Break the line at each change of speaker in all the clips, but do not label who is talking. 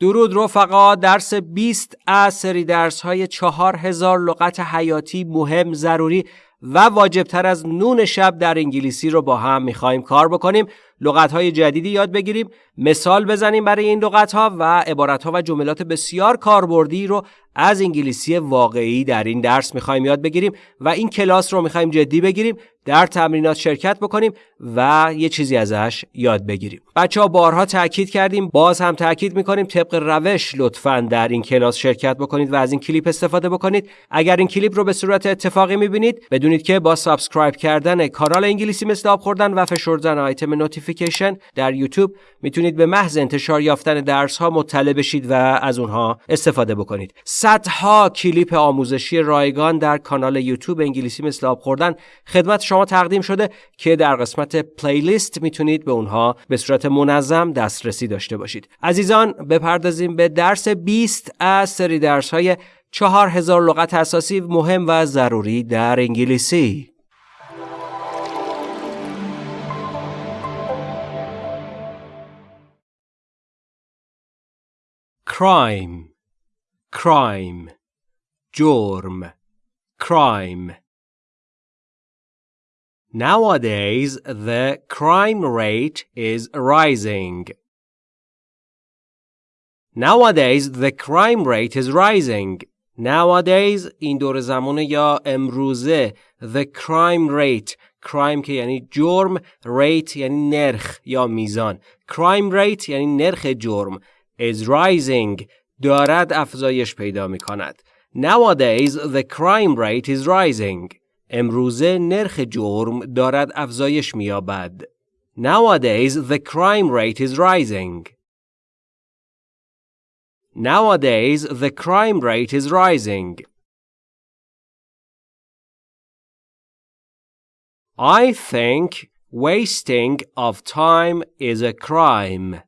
درود رفقا درس 20 از سری درس های 4000 لغت حیاتی مهم ضروری. و واجبتر از نون شب در انگلیسی رو با هم می‌خوایم کار بکنیم. لغت های جدیدی یاد بگیریم. مثال بزنیم برای این لغت ها و عبارت ها و جملات بسیار کاربردی رو از انگلیسی واقعی در این درس می‌خوایم یاد بگیریم و این کلاس رو می‌خوایم جدی بگیریم در تمرینات شرکت بکنیم و یه چیزی ازش یاد بگیریم. بچه ها بارها تاکید کردیم باز هم تاکید می‌کنیم طبق روش لطفا در این کلاس شرکت بکنید و از این کلیپ استفاده بکنید. اگر این کلیپ رو به صورت اتفاقی می‌بینید بدونید که با subscribe کردن کانال انگلیسی مثل آب خوردن و فشردن آیتم notification در یوتیوب می‌تونید به محض انتشار یافتن درس ها مطلع بشید و از اونها استفاده بکنید. صدها کلیپ آموزشی رایگان در کانال یوتیوب انگلیسی مثل آب خوردن خدمت شما تقدیم شده که در قسمت playlist می‌تونید به اونها به صورت منظم دسترسی داشته باشید. عزیزان بپردازیم به درس 20 از سری درس های 4000 لغت اساسی مهم و ضروری در انگلیسی crime crime جرم crime Nowadays the crime rate is rising. Nowadays the crime rate is rising. Nowadays این دور زمان یا امروزه the crime rate crime که یعنی جرم rate یعنی نرخ یا میزان crime rate یعنی نرخ جرم is rising دارد افزایش پیدا می کند. Nowadays the crime rate is rising. امروزه نرخ جرم دارد افزایش می‌یابد. Nowadays the crime rate is rising. Nowadays the crime rate is rising. I think wasting of time is a crime.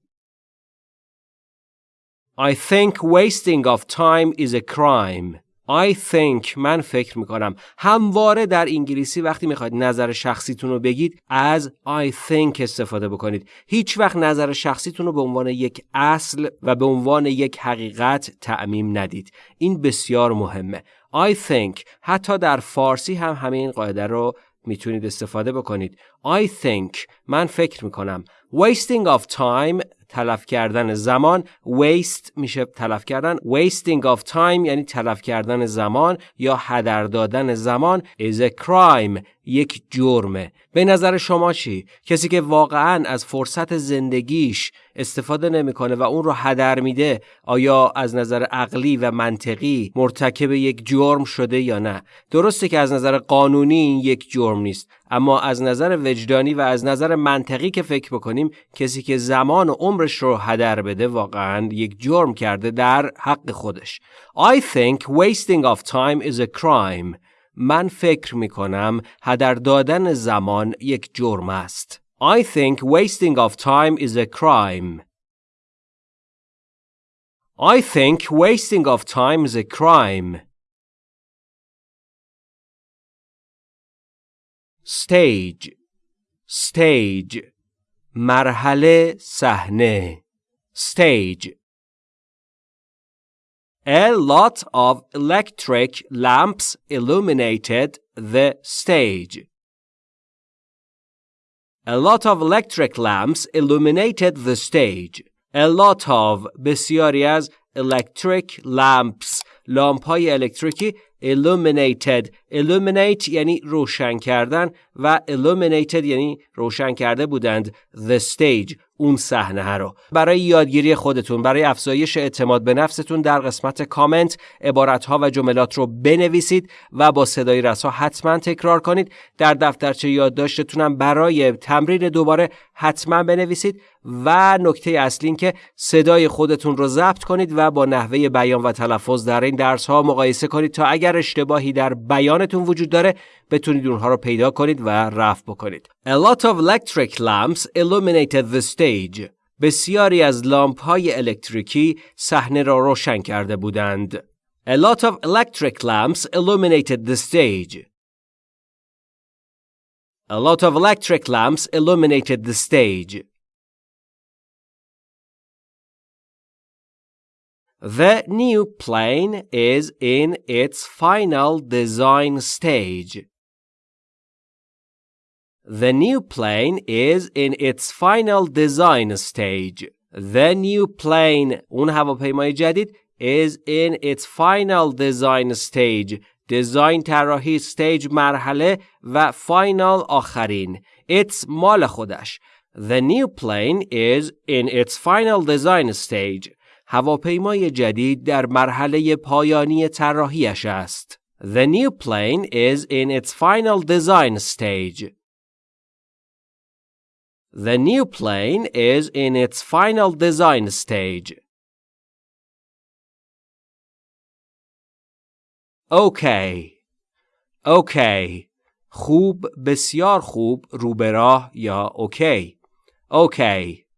I think wasting of time is a crime. I think من فکر می‌کنم. همواره در انگلیسی وقتی می‌خواید نظر شخصیتون رو بگید از I think استفاده بکنید. هیچ وقت نظر شخصیتون رو به عنوان یک اصل و به عنوان یک حقیقت تعمیم ندید. این بسیار مهمه. I think حتی در فارسی هم همین قاعده رو می‌تونید استفاده بکنید. I think من فکر می‌کنم. Wasting of time تلف کردن زمان. Waste میشه تلف کردن. Wasting of time یعنی تلف کردن زمان یا هدر دادن زمان is a crime. یک جرمه. به نظر شما چی؟ کسی که واقعا از فرصت زندگیش استفاده نمی‌کنه و اون رو هدر میده آیا از نظر عقلی و منطقی مرتکب یک جرم شده یا نه؟ درسته که از نظر قانونی این یک جرم نیست اما از نظر وجدانی و از نظر منطقی که فکر بکنیم کسی که زمان و عمرش رو هدر بده واقعا یک جرم کرده در حق خودش. I think wasting of time is a crime. من فکر می کنم هدر دادن زمان یک جرم است. I think wasting of time is a crime. I think wasting of time is a crime. stage stage مرحله صحنه stage A lot of electric lamps illuminated the stage. A lot of electric lamps illuminated the stage. A lot of بسیاری از electric lamps لامپ های الکتریکی illuminated illuminate یعنی روشن کردن و illuminated یعنی روشن کرده بودند. The stage اون صحنه رو. برای یادگیری خودتون برای افزایش اعتماد به نفستون در قسمت کامنت عبارت ها و جملات رو بنویسید و با صدای رسا حتما تکرار کنید. در دفترچه یادداشتتونم برای تمرین دوباره حتما بنویسید. و نکته اصلی این که صدای خودتون رو ضبط کنید و با نحوه بیان و تلفظ در این درس ها مقایسه کنید تا اگر اشتباهی در بیانتون وجود داره بتونید اونها رو پیدا کنید و رفع بکنید. A lot of electric lamps illuminated the stage. بسیاری از لامپ های الکتریکی صحنه را روشن کرده بودند. A lot of electric lamps illuminated the stage. A lot of electric lamps illuminated the stage. The new plane is in its final design stage. The new plane is in its final design stage. The new plane اون هواپیمای جدید is in its final design stage design طراحی stage مرحله و final آخرین it's مال خودش The new plane is in its final design stage هواپیمای جدید در مرحله پایانی طراحیش است The new plane is in its final design stage The new plane is in its final design stage. Okay. Okay. خوب بسیار خوب رو به راه یا اوکی. Okay.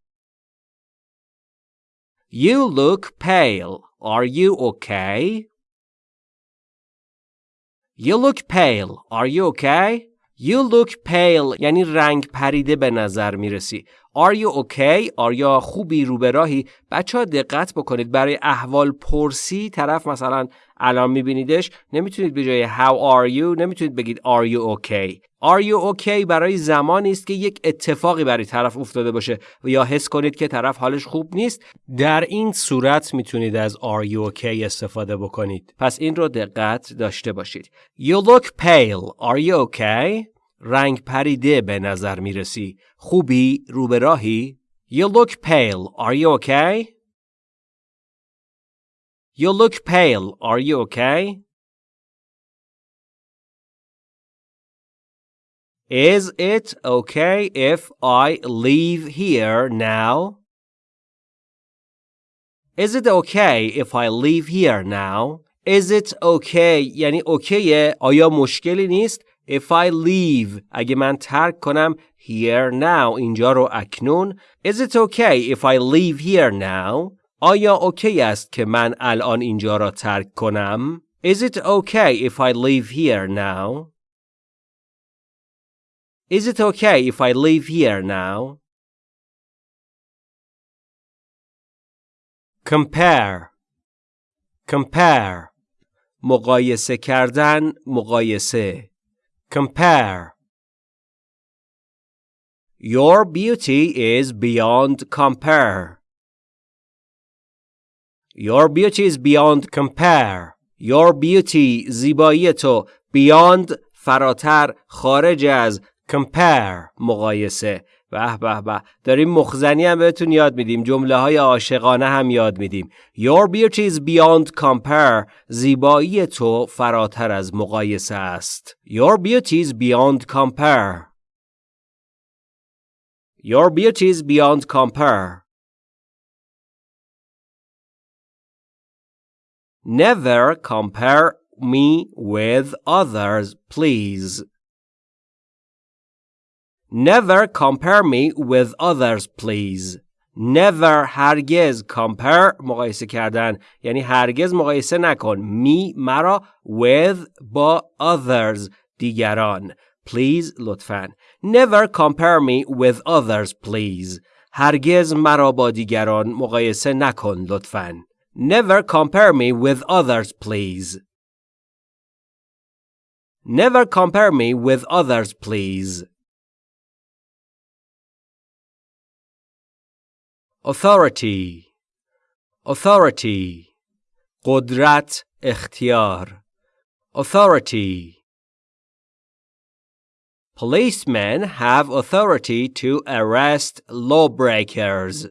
You look pale. Are you okay? You look pale. Are you okay? You look pale یعنی رنگ پریده به نظر می‌رسی. Are you okay? آیا خوبی رو به راهی؟ بچه ها دقت بکنید برای احوال پرسی طرف مثلا الان میبینیدش نمی‌تونید به جای how are you نمی‌تونید بگید are you okay are you okay? برای زمانی است که یک اتفاقی برای طرف افتاده باشه. و یا حس کنید که طرف حالش خوب نیست. در این صورت می‌تونید از are you okay استفاده بکنید. پس این رو دقت داشته باشید. You look pale. Are you okay? رنگ پریده به نظر می‌رسی. خوبی؟ رو به راهی you look pale. Are you okay? You look pale. Are you okay? Is it okay if I leave here now? Is it okay if I leave here now? Is it okay یعنی اوکیه آیا مشکلی نیست if I leave اگه من ترک کنم here now اینجا رو اکنون Is it okay if I leave here now آیا اوکی است که من الان اینجا را ترک کنم؟ Is it okay if I leave here now? Is it okay if I leave here now? Compare Compare مقایسه کردن مقایسه Compare Your beauty is beyond compare Your beauty is beyond compare. Your beauty زیبایی تو beyond فراتر خارج از compare مقایسه به به به داریم مخزنی هم بهتون یاد میدیم جمله های عاشقانه هم یاد میدیم Your beauty is beyond compare زیبایی تو فراتر از مقایسه است Your beauty is beyond compare Your beauty is beyond compare Never compare me with others, please. Never compare me with others, please. Never هرگز compare مقایسه کردن یعنی هرگز مقایسه نکن می مرا with با others دیگران please لطفا never compare me with others please هرگز مرا با دیگران مقایسه نکن لطفا Never compare me with others, please. Never compare me with others, please. Authority Authority قدرت اختیار Authority Policemen have authority to arrest lawbreakers.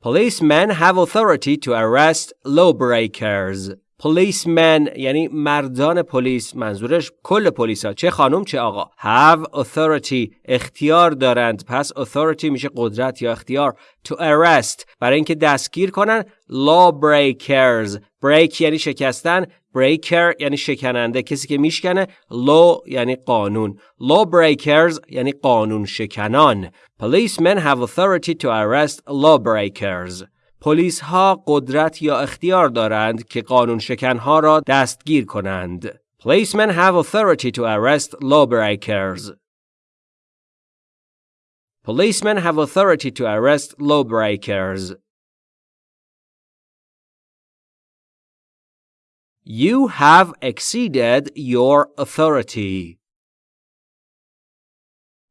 Policemen have authority to arrest lawbreakers. Policemen یعنی مردان پلیس منظورش کل پلیس ها چه خانم چه آقا. Have authority اختیار دارند. پس authority میشه قدرت یا اختیار. To arrest برای اینکه دستگیر کنن. Lawbreakers break یعنی شکستن. Breaker یعنی شکننده کسی که میشکنه. Law یعنی قانون. Lawbreakers یعنی قانون شکنان Policemen have authority to arrest lawbreakers. پلیس ها قدرت یا اختیار دارند که قانون شکن ها را دستگیر کنند. Policemen have authority to arrest lawbreakers. Policemen have authority to arrest lawbreakers. You have exceeded your authority.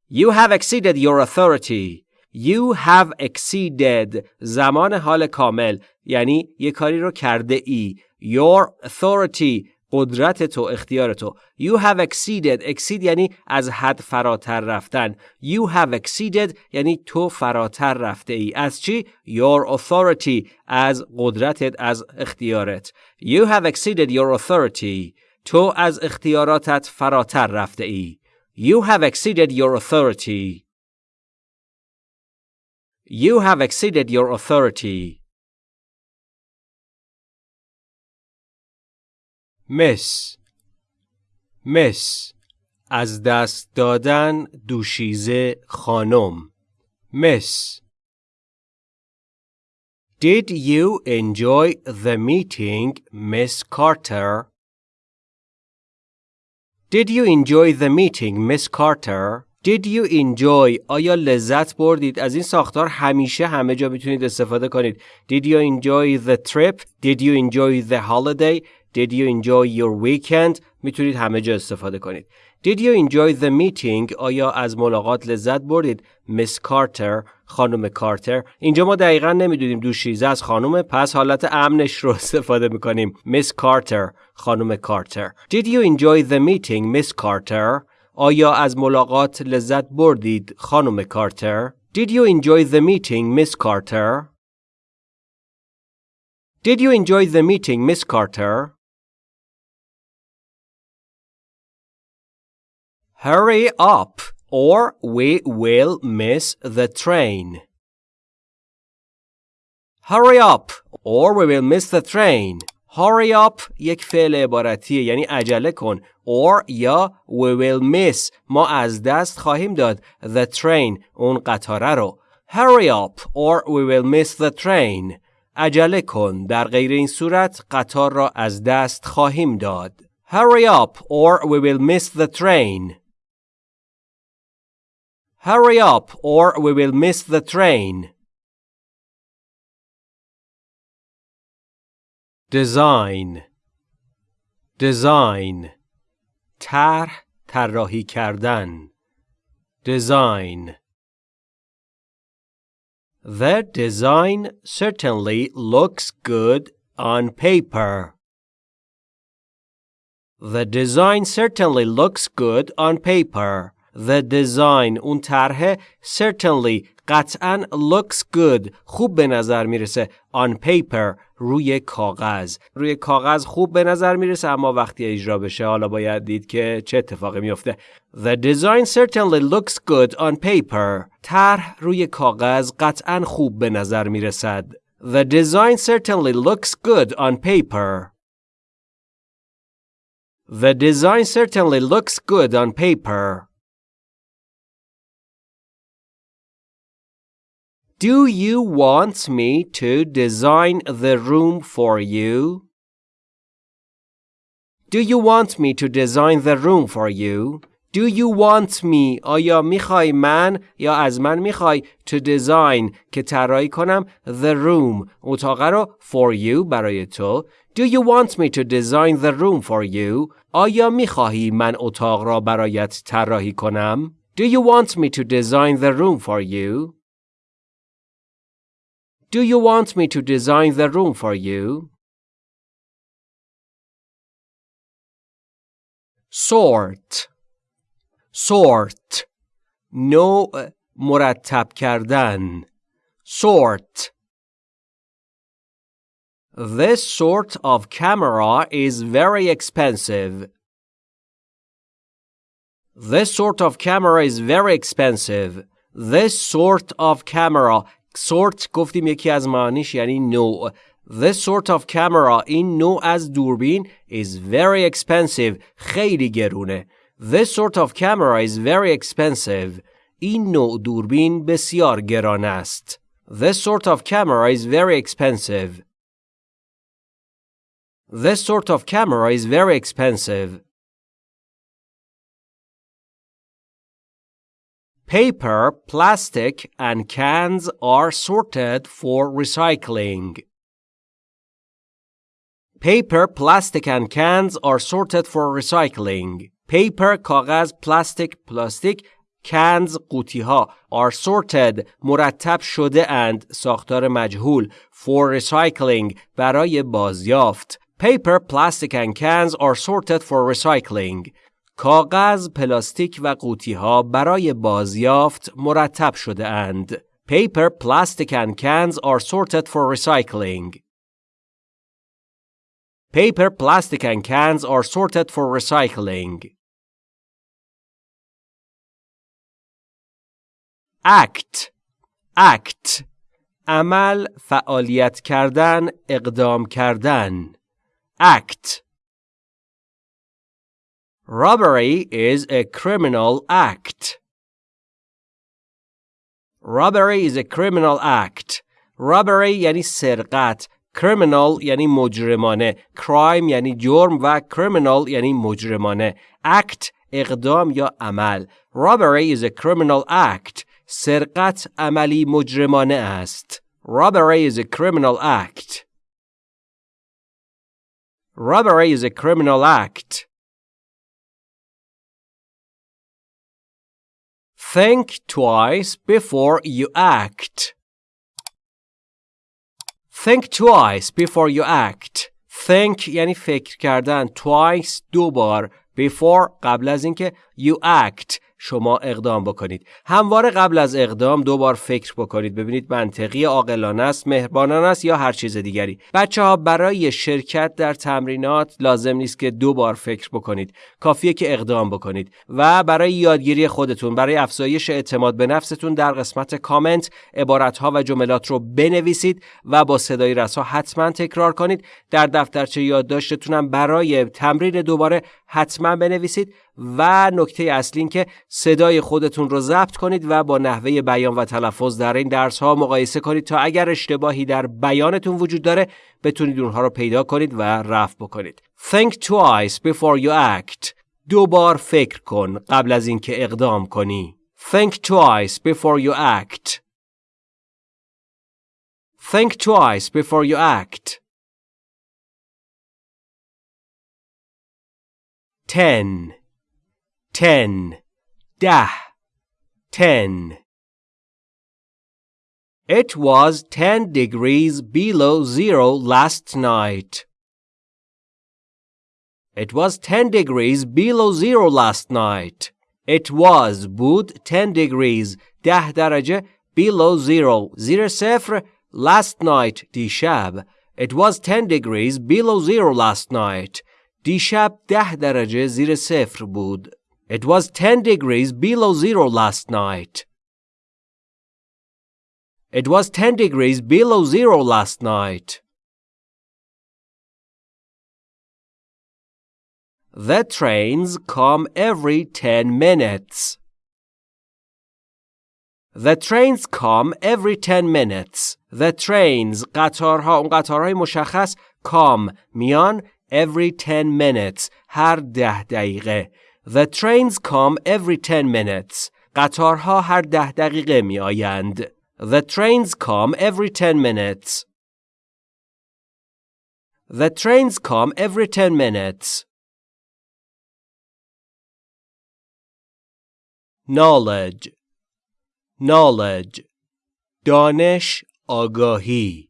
You have exceeded your authority. You have exceeded زمان حال کامل یعنی یه کاری رو کرده ای. Your authority قدرت تو اختیار تو You have exceeded exceed یعنی از حد فراتر رفتن You have exceeded یعنی تو فراتر رفته ای از چی؟ Your authority از قدرتت از اختیارت You have exceeded your authority تو از اختیاراتت فراتر رفته ای You have exceeded your authority You have exceeded your authority مس مس از دست دادن دوشیزه خانم مس Did you enjoy the meeting, Miss Carter? Did you enjoy the meeting, Miss Carter? Did you enjoy? آیا لذت بردید؟ از این ساختار همیشه همه جا می‌تونید استفاده کنید. Did you enjoy the trip? Did you enjoy the holiday? Did you enjoy your weekend? می‌تونید همه جا استفاده کنید. Did you enjoy the meeting? آیا از ملاقات لذت بردید؟ Miss Carter خانم کارتر. اینجا ما دقیقا نمی‌دونیم دوشیزه از خانم پس حالت امنش رو استفاده می‌کنیم. Miss Carter خانم کارتر. Did you enjoy the meeting Miss Carter? آیا از ملاقات لذت بردید خانم کارتر؟ Did you enjoy the meeting, Miss Carter? Did you enjoy the meeting, Miss Carter? Hurry up or we will miss the train. Hurry up or we will miss the train. Hurry up یک فعل عبارتیه یعنی عجله کن or یا we will miss ما از دست خواهیم داد the train اون قطاره رو hurry up or we will miss the train عجله کن در غیر این صورت قطار را از دست خواهیم داد hurry up or we will miss the train hurry up or we will miss the train design design طرح طراحی کردن design The design certainly looks good on paper. The design certainly looks good on paper. The design اون طرح certainly قطعا looks good خوب به نظر میرسه on paper روی کاغذ روی کاغذ خوب به نظر می‌رسه اما وقتی اجرا بشه حالا باید دید که چه اتفاقی میفته The design certainly looks good on paper طرح روی کاغذ قطعا خوب به نظر می‌رسد The design certainly looks good on paper The design certainly looks good on paper Do you want me to design the room for you? Do you want me to design the room for you? Do you want me آیا میخوای من یا از من میخوای to design که طراحی کنم the room اتاق رو for you برای تو Do you want me to design the room for you آیا میخواهی من اتاق را برایت طراحی کنم Do you want me to design the room for you Do you want me to design the room for you? Sort Sort نوع مرتب کردن Sort This sort of camera is very expensive. This sort of camera is very expensive. This sort of camera sort گفتیم یکی از معانیش یعنی نوع This sort of camera این نوع از دوربین is very expensive خیلی گرونه This sort of camera is very expensive این نوع دوربین بسیار گران است This sort of camera is very expensive This sort of camera is very expensive Paper, plastic, and cans are sorted for recycling. Paper, plastic and cans are sorted for recycling. Paper کاغذ پلاستیک پلاستیک cans قوطی ها are sorted مرتب شده اند ساختار مجهول for recycling برای بازیافت Paper, plastic and cans are sorted for recycling. کاغذ، پلاستیک و قوطی ها برای بازیافت مرتب شده اند. Paper, plastic and cans are sorted for recycling. Paper, plastic and cans are sorted for recycling. Act Act عمل فعالیت کردن اقدام کردن act Robbery is a criminal act. Robbery is a criminal act. Robbery یعنی سرقت. Criminal یعنی مجرمانه. Crime یعنی جرم و criminal یعنی مجرمانه. Act اقدام یا عمل. Robbery is a criminal act. سرقت عملی مجرمانه است. Robbery is a criminal act. Robbery is a criminal act. Think twice before you act. Think twice before you act. Think یعنی فکر کردن. Twice دو بار. Before قبل از اینکه you act شما اقدام بکنید. همواره قبل از اقدام دو بار فکر بکنید. ببینید منطقی عاقلانه است مهربانانه است یا هر چیز دیگری. بچه ها برای شرکت در تمرینات لازم نیست که دو بار فکر بکنید. کافیه که اقدام بکنید. و برای یادگیری خودتون برای افزایش اعتماد به نفستون در قسمت کامنت عبارت ها و جملات رو بنویسید و با صدای رسا حتما تکرار کنید. در دفترچه یادداشتتونم برای تمرین دوباره حتما بنویسید. و نکته اصلی این که صدای خودتون رو ضبط کنید و با نحوه بیان و تلفظ در این درس ها مقایسه کنید تا اگر اشتباهی در بیانتون وجود داره بتونید اونها رو پیدا کنید و رفع بکنید. Think twice before you act. دو بار فکر کن قبل از اینکه اقدام کنی. Think twice before you act. Think twice before you act. 10 ten, dah, ten. It was ten degrees below zero last night. It was ten degrees below zero last night. It was بود ten degrees ده درجه below zero زیر صفر last night دیشب. It was ten degrees below zero last night. دیشب ده درجه زیر صفر بود. It was 10 degrees below zero last night. It was 10 degrees below zero last night. The trains come every 10 minutes. The trains come every 10 minutes. The trains قطارها اون قطارهای مشخص come میان every 10 minutes هر ده دقیقه The trains come every 10 minutes. قطارها هر ده دقیقه می آیند. The trains come every 10 minutes. The trains come every 10 minutes. Knowledge Knowledge دانش آگاهی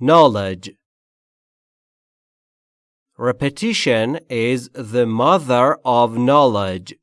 Knowledge Repetition is the mother of knowledge.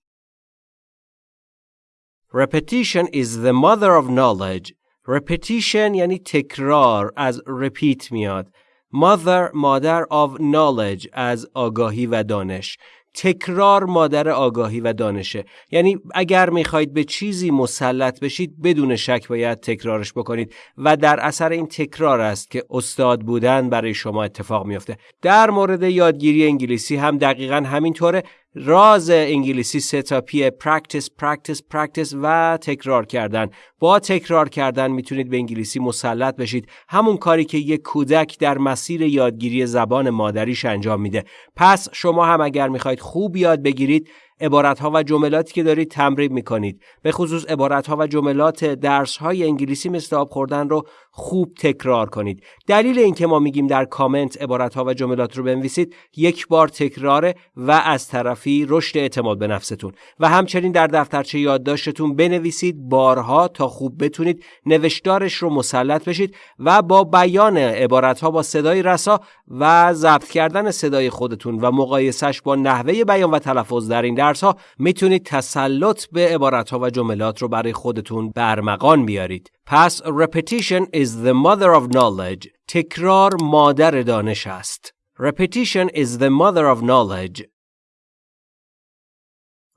Repetition is the mother of knowledge. Repetition یعنی تکرار از repeat میاد. Mother مادر of knowledge از آگاهی و دانش. تکرار مادر آگاهی و دانشه. یعنی اگر می‌خواهید به چیزی مسلط بشید بدون شک باید تکرارش بکنید. و در اثر این تکرار است که استاد بودن برای شما اتفاق میافته. در مورد یادگیری انگلیسی هم دقیقا همینطوره. راز انگلیسی سه تا practice practice practice و تکرار کردن. با تکرار کردن می‌تونید به انگلیسی مسلط بشید. همون کاری که یک کودک در مسیر یادگیری زبان مادریش انجام میده. پس شما هم اگر می‌خواید خوب یاد بگیرید عبارت ها و جملاتی که دارید تمرین می‌کنید. به خصوص عبارت ها و جملات درس های انگلیسی مثل آب خوردن رو خوب تکرار کنید. دلیل اینکه ما میگیم در کامنت عبارت ها و جملات رو بنویسید یک بار تکراره و از طرفی رشد اعتماد به نفستون. و همچنین در دفترچه یادداشتتون بنویسید بارها تا خوب بتونید نوشتارش رو مسلط بشید و با بیان عبارت ها با صدای رسا و ضبط کردن صدای خودتون و مقایسش با نحوه بیان و تلفظ در این درس ها می‌تونید تسلط به عبارت ها و جملات رو برای خودتون برمغان بیارید. پس repetition is the mother of knowledge. تکرار مادر دانش است. Repetition is the mother of knowledge.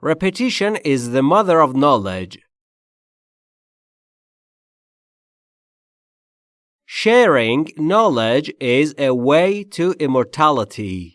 Repetition is the mother of knowledge. Sharing knowledge is a way to immortality.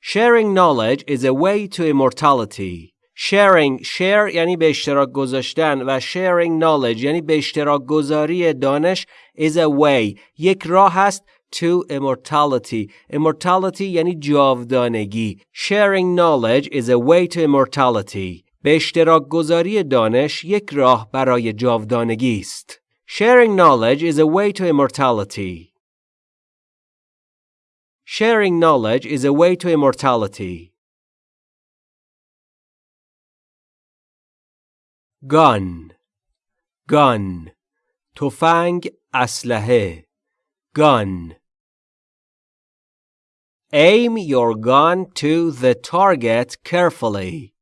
Sharing knowledge is a way to immortality. Sharing share یعنی به اشتراک گذاشتن و sharing knowledge یعنی به اشتراک گذاری دانش is a way یک راه است to immortality. Immortality یعنی جاودانگی. Sharing knowledge is a way to immortality. به اشتراک گذاری دانش یک راه برای جاودانگی است. Sharing knowledge is a way to immortality. Sharing knowledge is a way to immortality. Gun Gun تفنگ اسلحه Gun Aim your gun to the target carefully.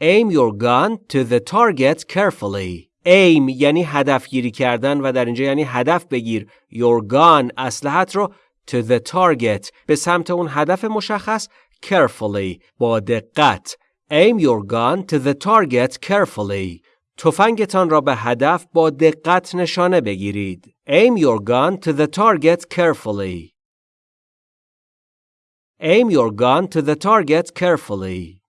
Aim your gun to the target carefully. Aim یعنی هدف گیری کردن و در اینجا یعنی هدف بگیر your gun اسلحت رو to the target به سمت اون هدف مشخص carefully با دقت aim your gun to the target carefully تفنگتان را به هدف با دقت نشانه بگیرید aim your gun to the target carefully aim your gun to the target carefully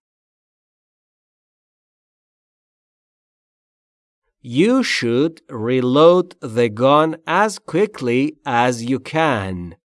You should reload the gun as quickly as you can.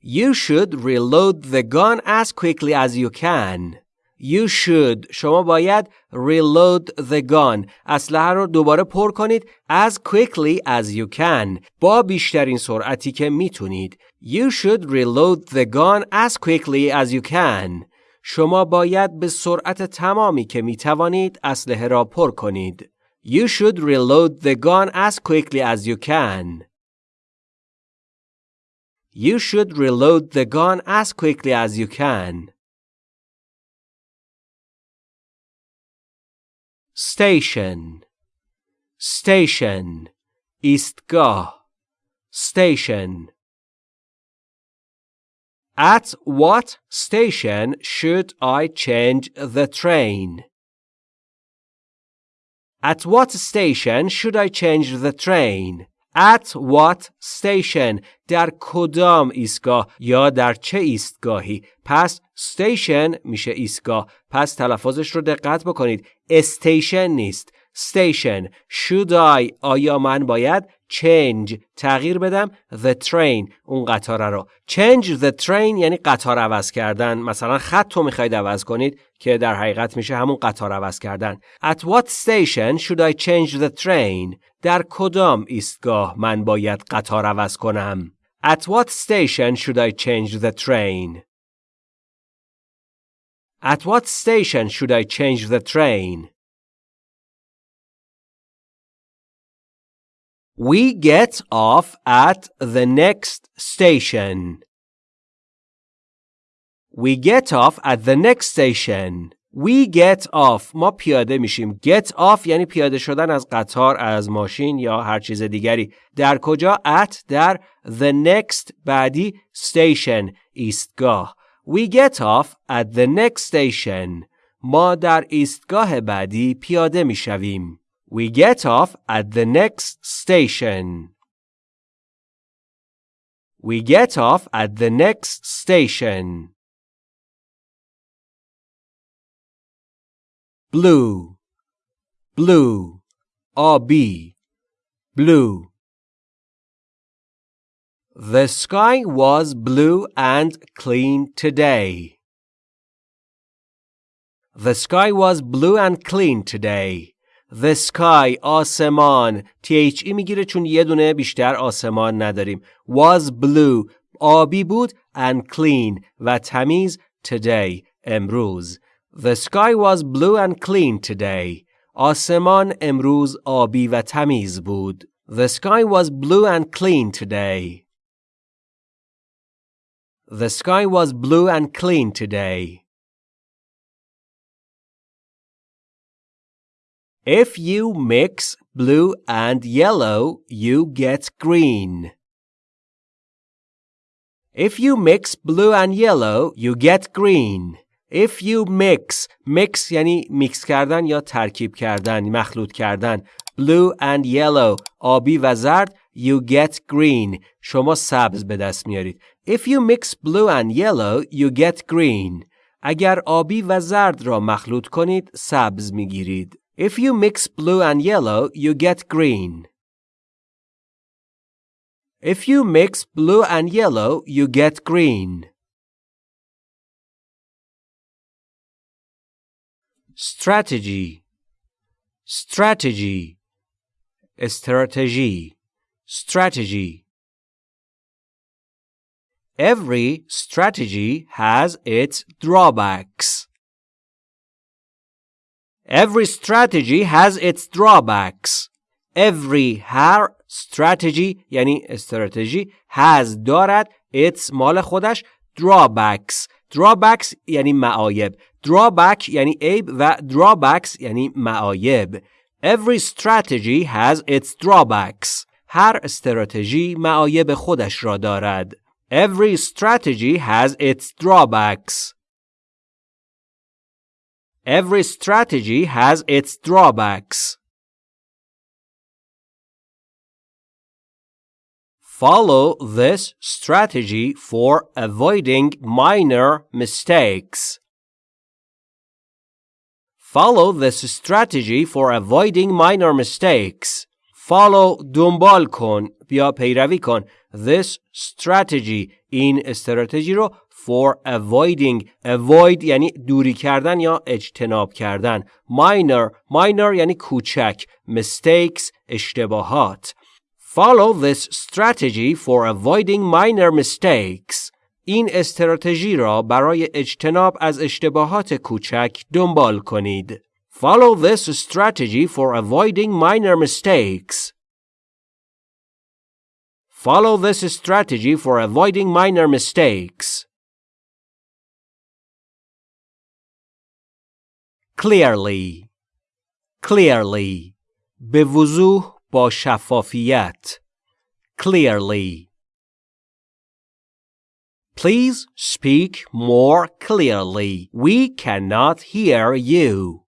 You should reload the gun as quickly as you can. You should شما باید reload the gun اسلحه رو دوباره پر کنید as quickly as you can با بیشترین سرعتی که میتونید You should reload the gun as quickly as you can شما باید به سرعت تمامی که می توانید اسلحه را پر کنید. You should reload the gun as quickly as you can. You should reload the gun as quickly as you can. Station Station ایستگاه Station At what station should I change the train? At what station should I change the train? At what station در کدام ایستگاه یا در چه ایستگاهی پس station میشه ایستگاه پس تلفظش رو دقت بکنید استیشن نیست station should I آیا من باید change تغییر بدم the train اون قطار رو change the train یعنی قطار عوض کردن مثلا خط رو می‌خواید عوض کنید که در حقیقت میشه همون قطار عوض کردن at what station should I change the train در کدام ایستگاه من باید قطار عوض کنم at what station should I change the train at what station should I change the train We get off at the next station. We get off at the next station. We get off ما پیاده میشیم get off یعنی پیاده شدن از قطار از ماشین یا هر چیز دیگری در کجا at در the next بعدی station ایستگاه We get off at the next station ما در ایستگاه بعدی پیاده میشویم We get off at the next station. We get off at the next station. Blue, blue, RB, blue. The sky was blue and clean today. The sky was blue and clean today. The sky آسمان THE می‌گیره چون یه دونه بیشتر آسمان نداریم. Was blue آبی بود and clean و تمیز today امروز. The sky was blue and clean today. آسمان امروز آبی و تمیز بود. The sky was blue and clean today. The sky was blue and clean today. If you mix blue and yellow, you get green. If you mix blue and yellow, you get green. If you mix mix یعنی میکس کردن یا ترکیب کردن مخلوط کردن blue and yellow آبی و زرد you get green شما سبز به دست میارید If you mix blue and yellow you get green اگر آبی و زرد را مخلوط کنید سبز میگیرید If you mix blue and yellow, you get green. If you mix blue and yellow, you get green. Strategy Strategy Strategy Strategy Every strategy has its drawbacks. Every strategy has its drawbacks. Every هر strategy یعنی استراتژی has دارد its مال خودش drawbacks drawbacks یعنی معایب drawback یعنی عیب و drawbacks یعنی معایب Every strategy has its drawbacks. هر استراتژی معایب خودش را دارد. Every strategy has its drawbacks. Every strategy has its drawbacks. Follow this strategy for avoiding minor mistakes. Follow this strategy for avoiding minor mistakes. Follow دنبال کن یا پیروی کن this strategy این استراتژی رو for avoiding avoid یعنی دوری کردن یا اجتناب کردن minor minor یعنی کوچک mistakes اشتباهات Follow this strategy for avoiding minor mistakes. این استراتژی را برای اجتناب از اشتباهات کوچک دنبال کنید. Follow this strategy for avoiding minor mistakes. Follow this strategy for avoiding minor mistakes. Clearly Clearly به وضوح با شفافیت Clearly Please speak more clearly. We cannot hear you.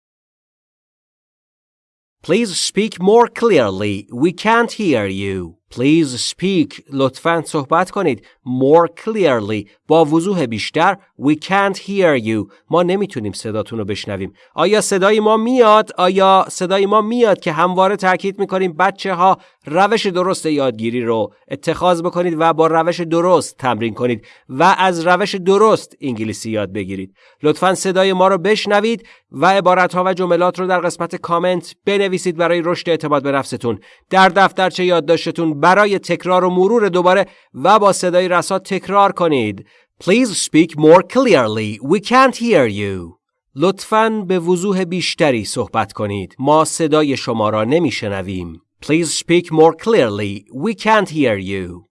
Please speak more clearly. We can't hear you. Please speak. لطفاً صحبت کنید. More clearly. با وضوح بیشتر. We can't hear you. ما نمی‌تونیم صداتون رو بشنویم. آیا صدای ما میاد؟ آیا صدای ما میاد که همواره تاکید می‌کنیم بچه ها روش درست یادگیری رو اتخاذ بکنید و با روش درست تمرین کنید و از روش درست انگلیسی یاد بگیرید. لطفاً صدای ما رو بشنوید و عبارت ها و جملات رو در قسمت کامنت بنویسید برای رشد اعتماد به نفستون. در دفترچه یادداشتتون برای تکرار و مرور دوباره و با صدای رسا تکرار کنید. Please speak more clearly. We can't hear you. لطفاً به وضوح بیشتری صحبت کنید. ما صدای شما را نمیشنویم. Please speak more clearly. We can't hear you.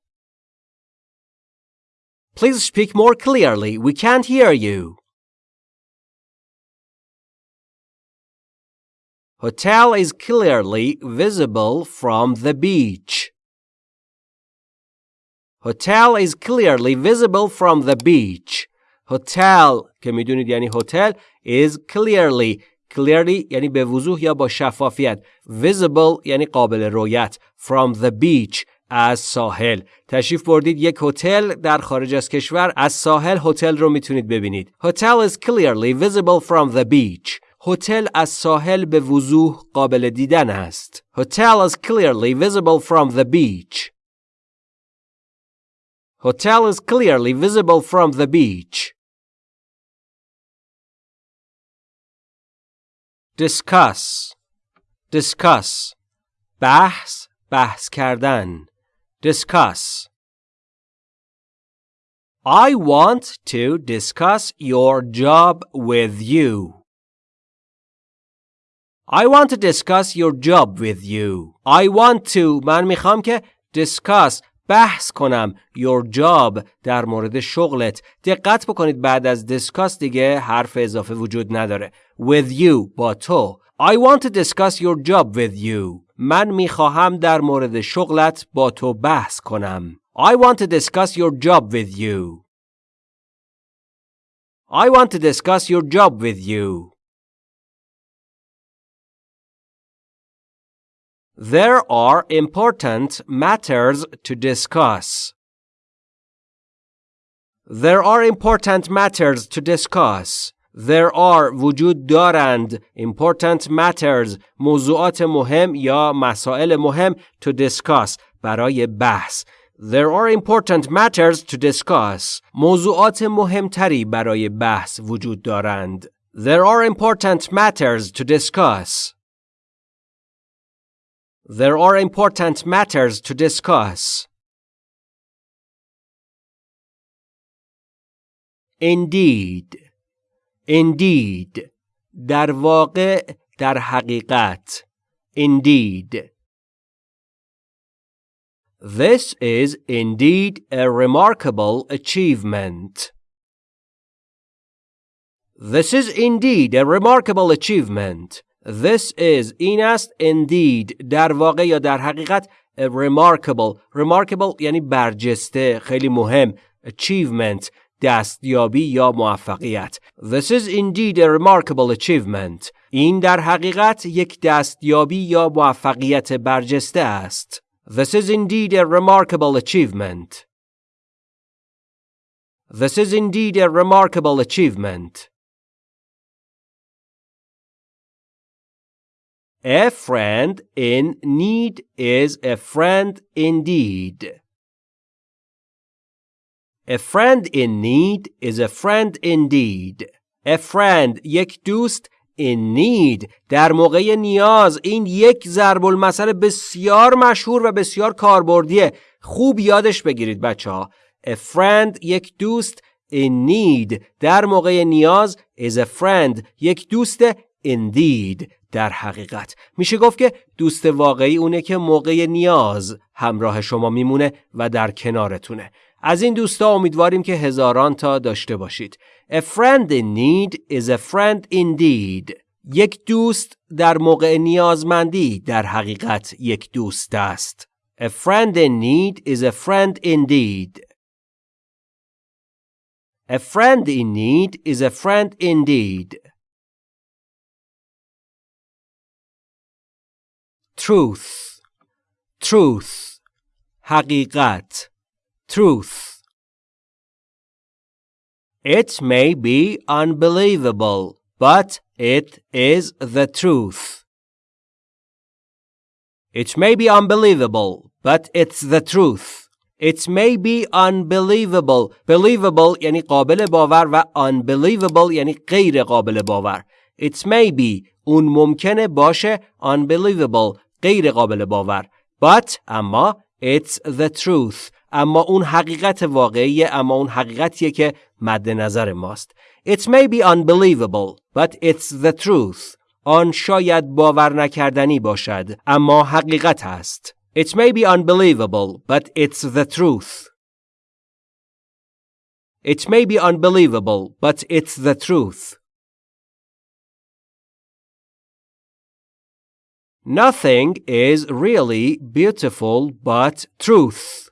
Please speak more clearly. We can't hear you. Hotel is clearly visible from the beach. Hotel is clearly visible from the beach. Hotel که می‌دونید یعنی هتل is clearly clearly یعنی به وضوح یا با شفافیت visible یعنی قابل رویت from the beach از ساحل تشریف بردید یک هتل در خارج از کشور از ساحل هتل رو می‌تونید ببینید Hotel is clearly visible from the beach هتل از ساحل به وضوح قابل دیدن است Hotel is clearly visible from the beach Hotel is clearly visible from the beach. discuss discuss بحث بحث کردن discuss I want to discuss your job with you. I want to discuss your job with you. I want to من میخوام که discuss بحث کنم your job در مورد شغلت دقت بکنید بعد از discuss دیگه حرف اضافه وجود نداره with you با تو I want to discuss your job with you من می‌خواهم در مورد شغلت با تو بحث کنم I want to discuss your job with you I want to discuss your job with you There are important matters to discuss. There are important matters to discuss. There are وجود دارند important matters موضوعات مهم یا مسائل مهم to discuss برای بحث There are important matters to discuss. موضوعات مهمتری برای بحث وجود دارند. There are important matters to discuss. There are important matters to discuss. Indeed. Indeed. در واقع در حقیقت. Indeed. This is indeed a remarkable achievement. This is indeed a remarkable achievement. This is این است indeed در واقع یا در حقیقت remarkable remarkable یعنی برجسته خیلی مهم achievement دستیابی یا موفقیت This is indeed a remarkable achievement این در حقیقت یک دستیابی یا موفقیت برجسته است This is indeed a remarkable achievement This is indeed a remarkable achievement A friend in need is a friend indeed. A friend in need is a friend indeed. A friend یک دوست in need در موقع نیاز این یک ضرب المثل بسیار مشهور و بسیار کاربردیه خوب یادش بگیرید بچه ها A friend یک دوست in need در موقع نیاز is a friend یک دوست indeed در حقیقت. میشه گفت که دوست واقعی اونه که موقع نیاز همراه شما میمونه و در کنارتونه. از این دوستا امیدواریم که هزاران تا داشته باشید. A friend in need is a friend indeed. یک دوست در موقع نیازمندی در حقیقت یک دوست است. A friend in need is a friend indeed. A friend in need is a friend indeed. truth truth حقیقت truth It may be unbelievable, but it is the truth. It may be unbelievable, but it's the truth. It may be unbelievable. Believable یعنی قابل باور و unbelievable یعنی غیر قابل باور. It may be اون ممکنه باشه unbelievable غیر قابل باور but اما it's the truth اما اون حقیقت واقعیه اما اون حقیقتیه که مد نظر ماست it may be unbelievable but it's the truth آن شاید باور نکردنی باشد اما حقیقت است it may be unbelievable but it's the truth it may be unbelievable but it's the truth Nothing is really beautiful but truth.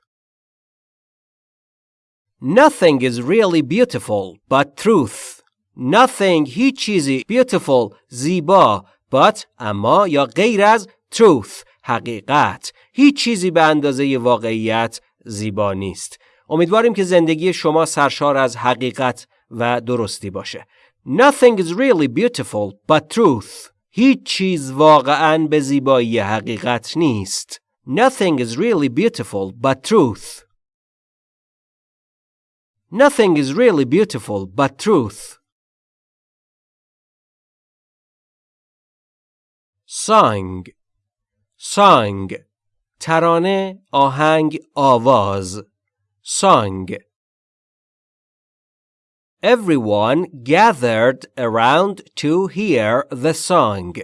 Nothing is really beautiful but truth. Nothing هیچ چیزی beautiful زیبا but اما یا غیر از truth حقیقت هیچ چیزی به اندازه واقعیت زیبا نیست. امیدواریم که زندگی شما سرشار از حقیقت و درستی باشه. Nothing is really beautiful but truth. هیچ چیز واقعا به زیبایی حقیقت نیست. Nothing is really beautiful but truth. Nothing is really beautiful but truth. Song Song ترانه آهنگ آواز Song Everyone gathered around to hear the song.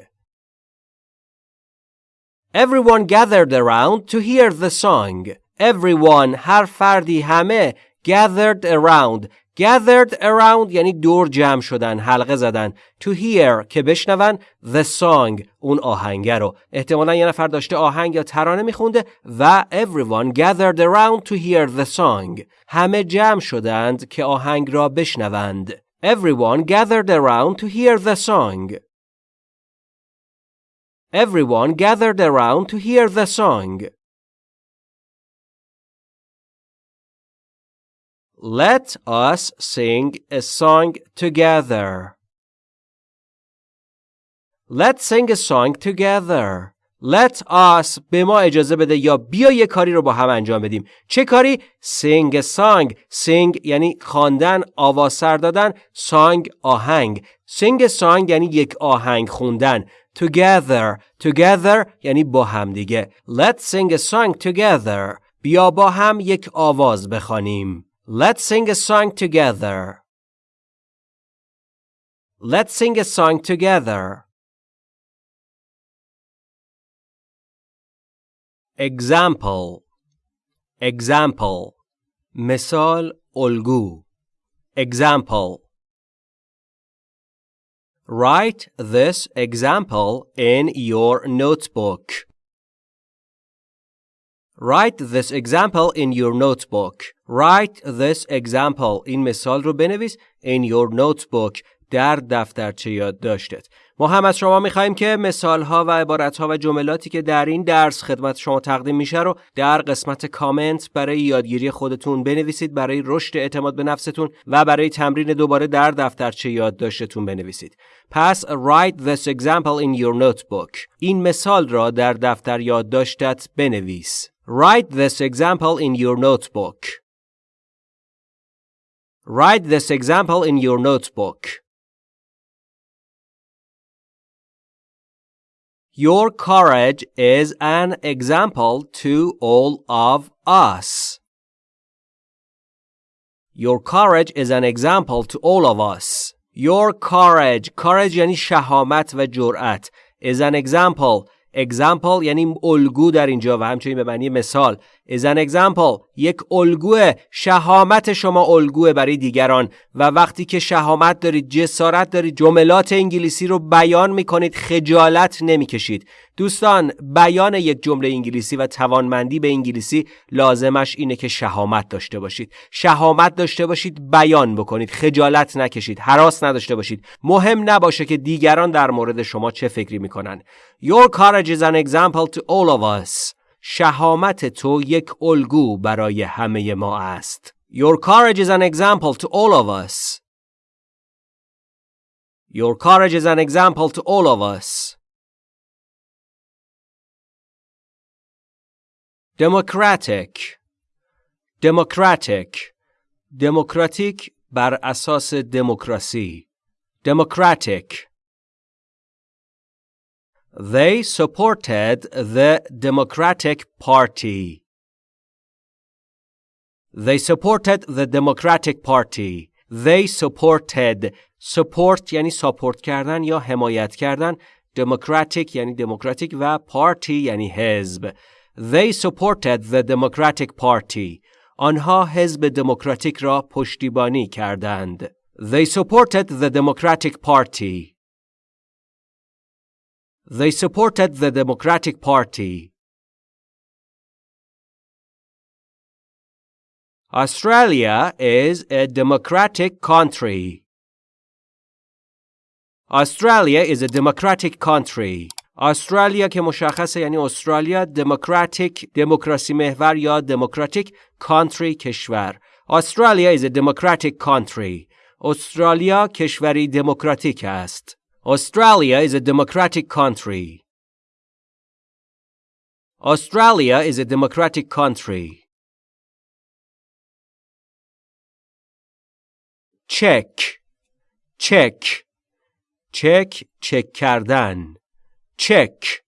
Everyone gathered around to hear the song. Everyone هر فردی همه gathered around gathered around یعنی دور جمع شدن حلقه زدن to hear که بشنون the song اون آهنگه رو احتمالا یه نفر داشته آهنگ یا ترانه میخونده و everyone gathered around to hear the song همه جمع شدند که آهنگ را بشنوند everyone gathered around to hear the song everyone gathered around to hear the song Let us sing a song together. Let's sing a song together. Let us به ما اجازه بده یا بیا یه کاری رو با هم انجام بدیم. چه کاری؟ Sing a song. Sing یعنی خواندن، آواز سر دادن، song آهنگ. Sing a song یعنی یک آهنگ خوندن. Together. Together یعنی با هم دیگه. Let's sing a song together. بیا با هم یک آواز بخوانیم. Let's sing a song together. Let's sing a song together. Example Example مثال الگو Example Write this example in your notebook. Write this example in your notebook. Write this example. این مثال رو بنویس in your notebook. در دفترچه یادداشتت. ما هم از شما میخواییم که مثال ها و عبارت ها و جملاتی که در این درس خدمت شما تقدیم میشه رو در قسمت کامنت برای یادگیری خودتون بنویسید برای رشد اعتماد به نفستون و برای تمرین دوباره در دفترچه یادداشتتون بنویسید. پس write this example in your notebook. این مثال را در دفتر یادداشتت بنویس. Write this example in your notebook. Write this example in your notebook. Your courage is an example to all of us. Your courage is an example to all of us. Your courage courage یعنی شهامت و جرأت is an example example یعنی الگو در اینجا و همچنین به معنی مثال. Is an example یک الگوه شهامت شما الگوه برای دیگران و وقتی که شهامت دارید جسارت دارید جملات انگلیسی رو بیان می‌کنید خجالت نمی‌کشید. دوستان بیان یک جمله انگلیسی و توانمندی به انگلیسی لازمش اینه که شهامت داشته باشید. شهامت داشته باشید بیان بکنید. خجالت نکشید حراس نداشته باشید. مهم نباشه که دیگران در مورد شما چه فکری می‌کنن. Your courage is an example to all of us. شهامت تو یک الگو برای همه ما است Your courage is an example to all of us Your courage is an example to all of us Democratic Democratic دموکراتیک بر اساس دموکراسی Democratic They supported the Democratic Party. They supported the Democratic Party. They supported support یعنی ساپورت کردن یا حمایت کردن Democratic یعنی دموکراتیک و Party یعنی حزب They supported the Democratic Party. آنها حزب دموکراتیک را پشتیبانی کردند. They supported the Democratic Party. They supported the Democratic Party. Australia is a democratic country. Australia is a democratic country. استرالیا که مشخصه یعنی استرالیا دموکراتیک دموکراسی محور یا دموکراتیک کانتری کشور استرالیا is a democratic country استرالیا کشوری دموکراتیک است Australia is a democratic country. Australia is a democratic country. check check چک چک کردن check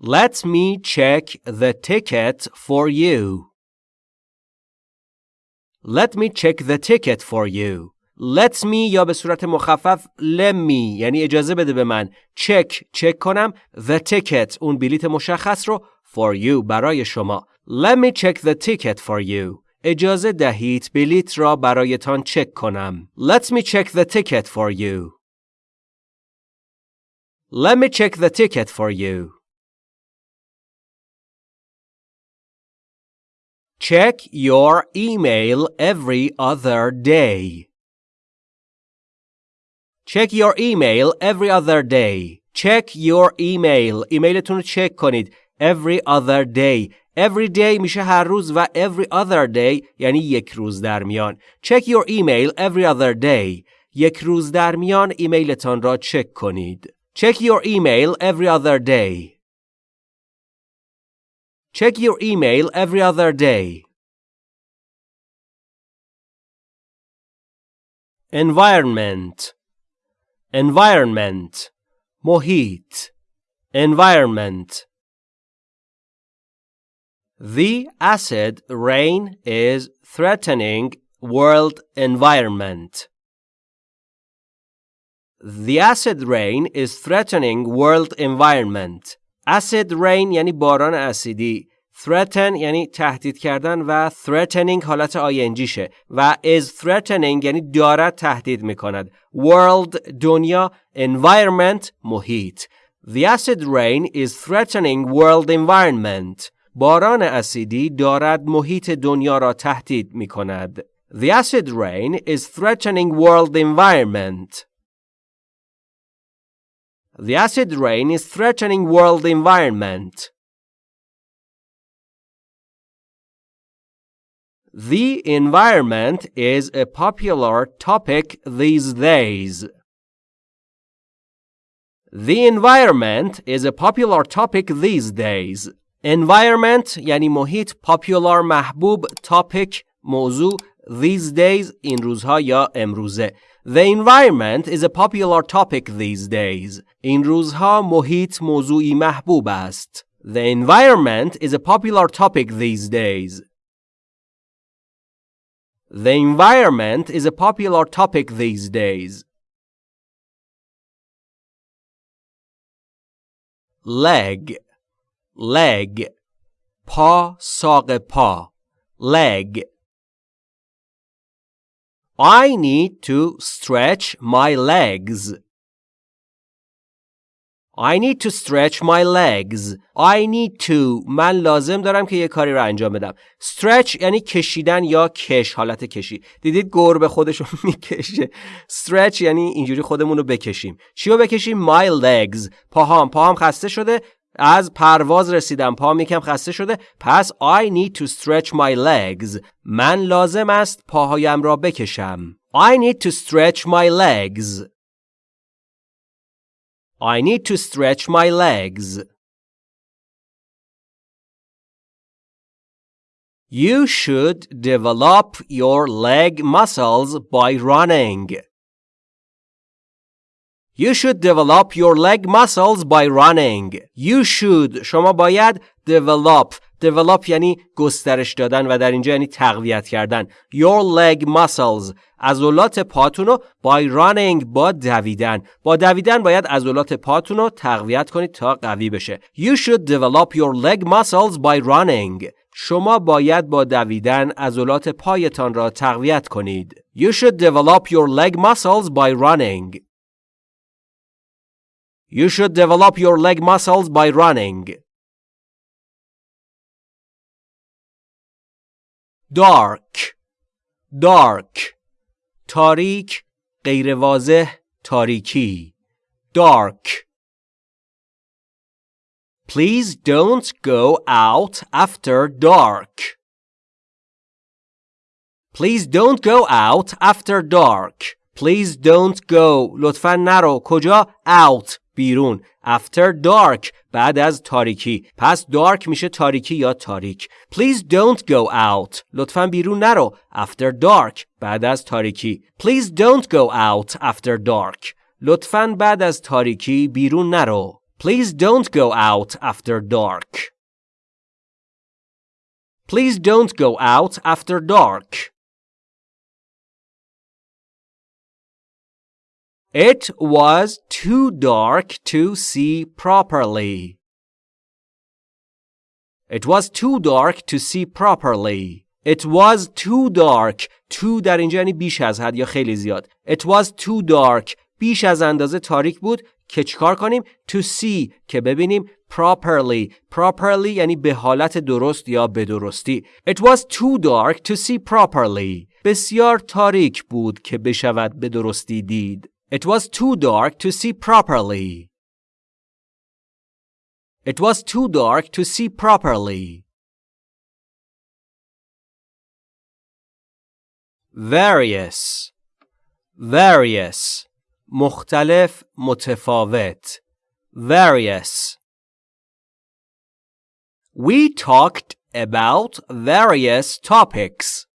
Let me check the ticket for you. Let me check the ticket for you. Let me یا به صورت مخفف let me یعنی اجازه بده به من چک چک کنم the ticket اون بلیت مشخص رو for you برای شما Let me check the ticket for you اجازه دهید بلیت را برایتان چک کنم Let me check the ticket for you Let me check the ticket for you Check your email every other day. Check your email every other day. Check your email. ایمیلتون رو چک کنید. Every other day. Every day میشه هر روز و every other day یعنی یک روز در میان. Check your email every other day. یک روز در میان ایمیلتان را چک کنید. Check your email every other day. Check your email every other day. Environment Environment محیط Environment The acid rain is threatening world environment. The acid rain is threatening world environment. Acid rain یعنی باران اسیدی. threaten یعنی تهدید کردن و threatening حالت شه و is threatening یعنی دارد تهدید می کند. world دنیا environment محیط. The acid rain is threatening world environment. باران اسیدی دارد محیط دنیا را تهدید می کند. The acid rain is threatening world environment. The acid rain is threatening world environment. The environment is a popular topic these days. The environment is a popular topic these days. Environment یعنی محیط popular محبوب topic موضوع these days این روزها یا امروزه The environment is a popular topic these days. این روزها محیط موضوعی محبوب است. The environment is a popular topic these days. The environment is a popular topic these days. Leg leg پا ساق پا leg I need to stretch my legs I need to stretch my legs. I need to من لازم دارم که یه کاری رو انجام بدم. stretch یعنی کشیدن یا کش حالت کشی. دیدید گربه خودش رو می‌کشه. stretch یعنی اینجوری خودمون رو بکشیم. چی رو بکشیم؟ my legs. پاهام پاهام خسته شده. از پرواز رسیدم پاهم یکم خسته شده پس I need to stretch my legs من لازم است پاهایم را بکشم I need to stretch my legs I need to stretch my legs. You should develop your leg muscles by running. You should develop your leg muscles by running. You should شما باید develop develop یعنی گسترش دادن و در اینجا یعنی تقویت کردن your leg muscles عضلات پاتون رو by running با دویدن با دویدن باید عضلات پاتون رو تقویت کنید تا قوی بشه you should develop your leg muscles by running شما باید با دویدن عضلات پایتان را تقویت کنید you should develop your leg muscles by running you should develop your leg muscles by running dark dark تاریک غیر واضح تاریکی dark Please don't go out after dark. Please don't go out after dark. Please don't go. لطفا نرو. کجا؟ Out. بیرون after dark بعد از تاریکی پس dark میشه تاریکی یا تاریک please don't go out لطفا بیرون نرو after dark بعد از تاریکی please don't go out after dark لطفا بعد از تاریکی بیرون نرو please don't go out after dark please don't go out after dark It was too dark to see properly. It was too dark to see properly. It was too dark. Too در اینجا یعنی بیش از حد یا خیلی زیاد. It was too dark. بیش از اندازه تاریک بود که چیکار کنیم to see که ببینیم properly properly یعنی به حالت درست یا به درستی It was too dark to see properly بسیار تاریک بود که بشود به درستی دید It was too dark to see properly. It was too dark to see properly. Various Various مختلف متفاوت Various We talked about various topics.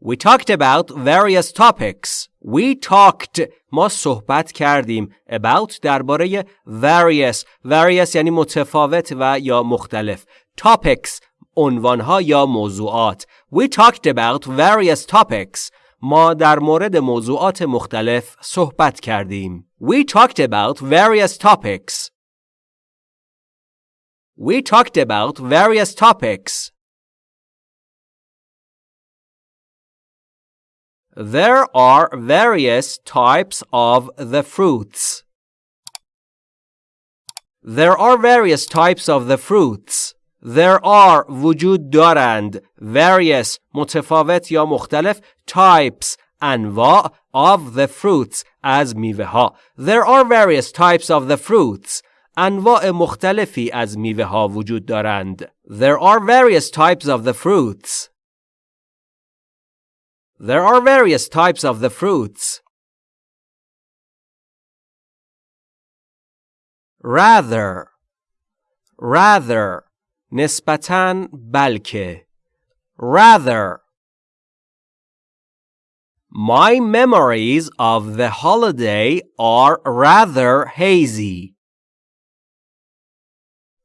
We talked about various topics. We talked ما صحبت کردیم about درباره various various یعنی متفاوت و یا مختلف topics عنوانها یا موضوعات We talked about various topics ما در مورد موضوعات مختلف صحبت کردیم We talked about various topics We talked about various topics There are various types of the fruits. There are various types of the fruits. There are وجود دارند various متفاوت یا مختلف types انواع of the fruits از میوه ها. There are various types of the fruits. انواع مختلفی از میوه ها وجود دارند. There are various types of the fruits. There are various types of the fruits. Rather rather نسبتاً بلکه rather My memories of the holiday are rather hazy.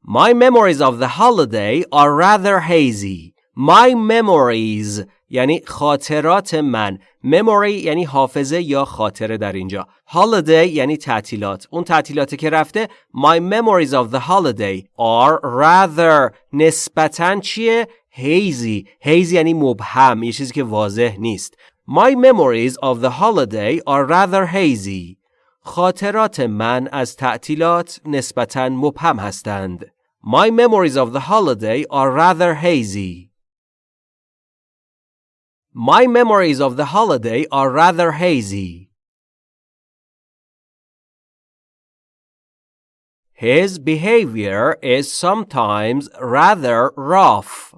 My memories of the holiday are rather hazy. My memories یعنی خاطرات من memory یعنی حافظه یا خاطره در اینجا holiday یعنی تعطیلات اون تعطیلاتی که رفته my memories of the holiday are rather نسبتا چیه hazy hazy یعنی مبهم یه چیزی که واضح نیست my memories of the holiday are rather hazy خاطرات من از تعطیلات نسبتا مبهم هستند my memories of the holiday are rather hazy My memories of the holiday are rather hazy. His behavior is sometimes rather rough.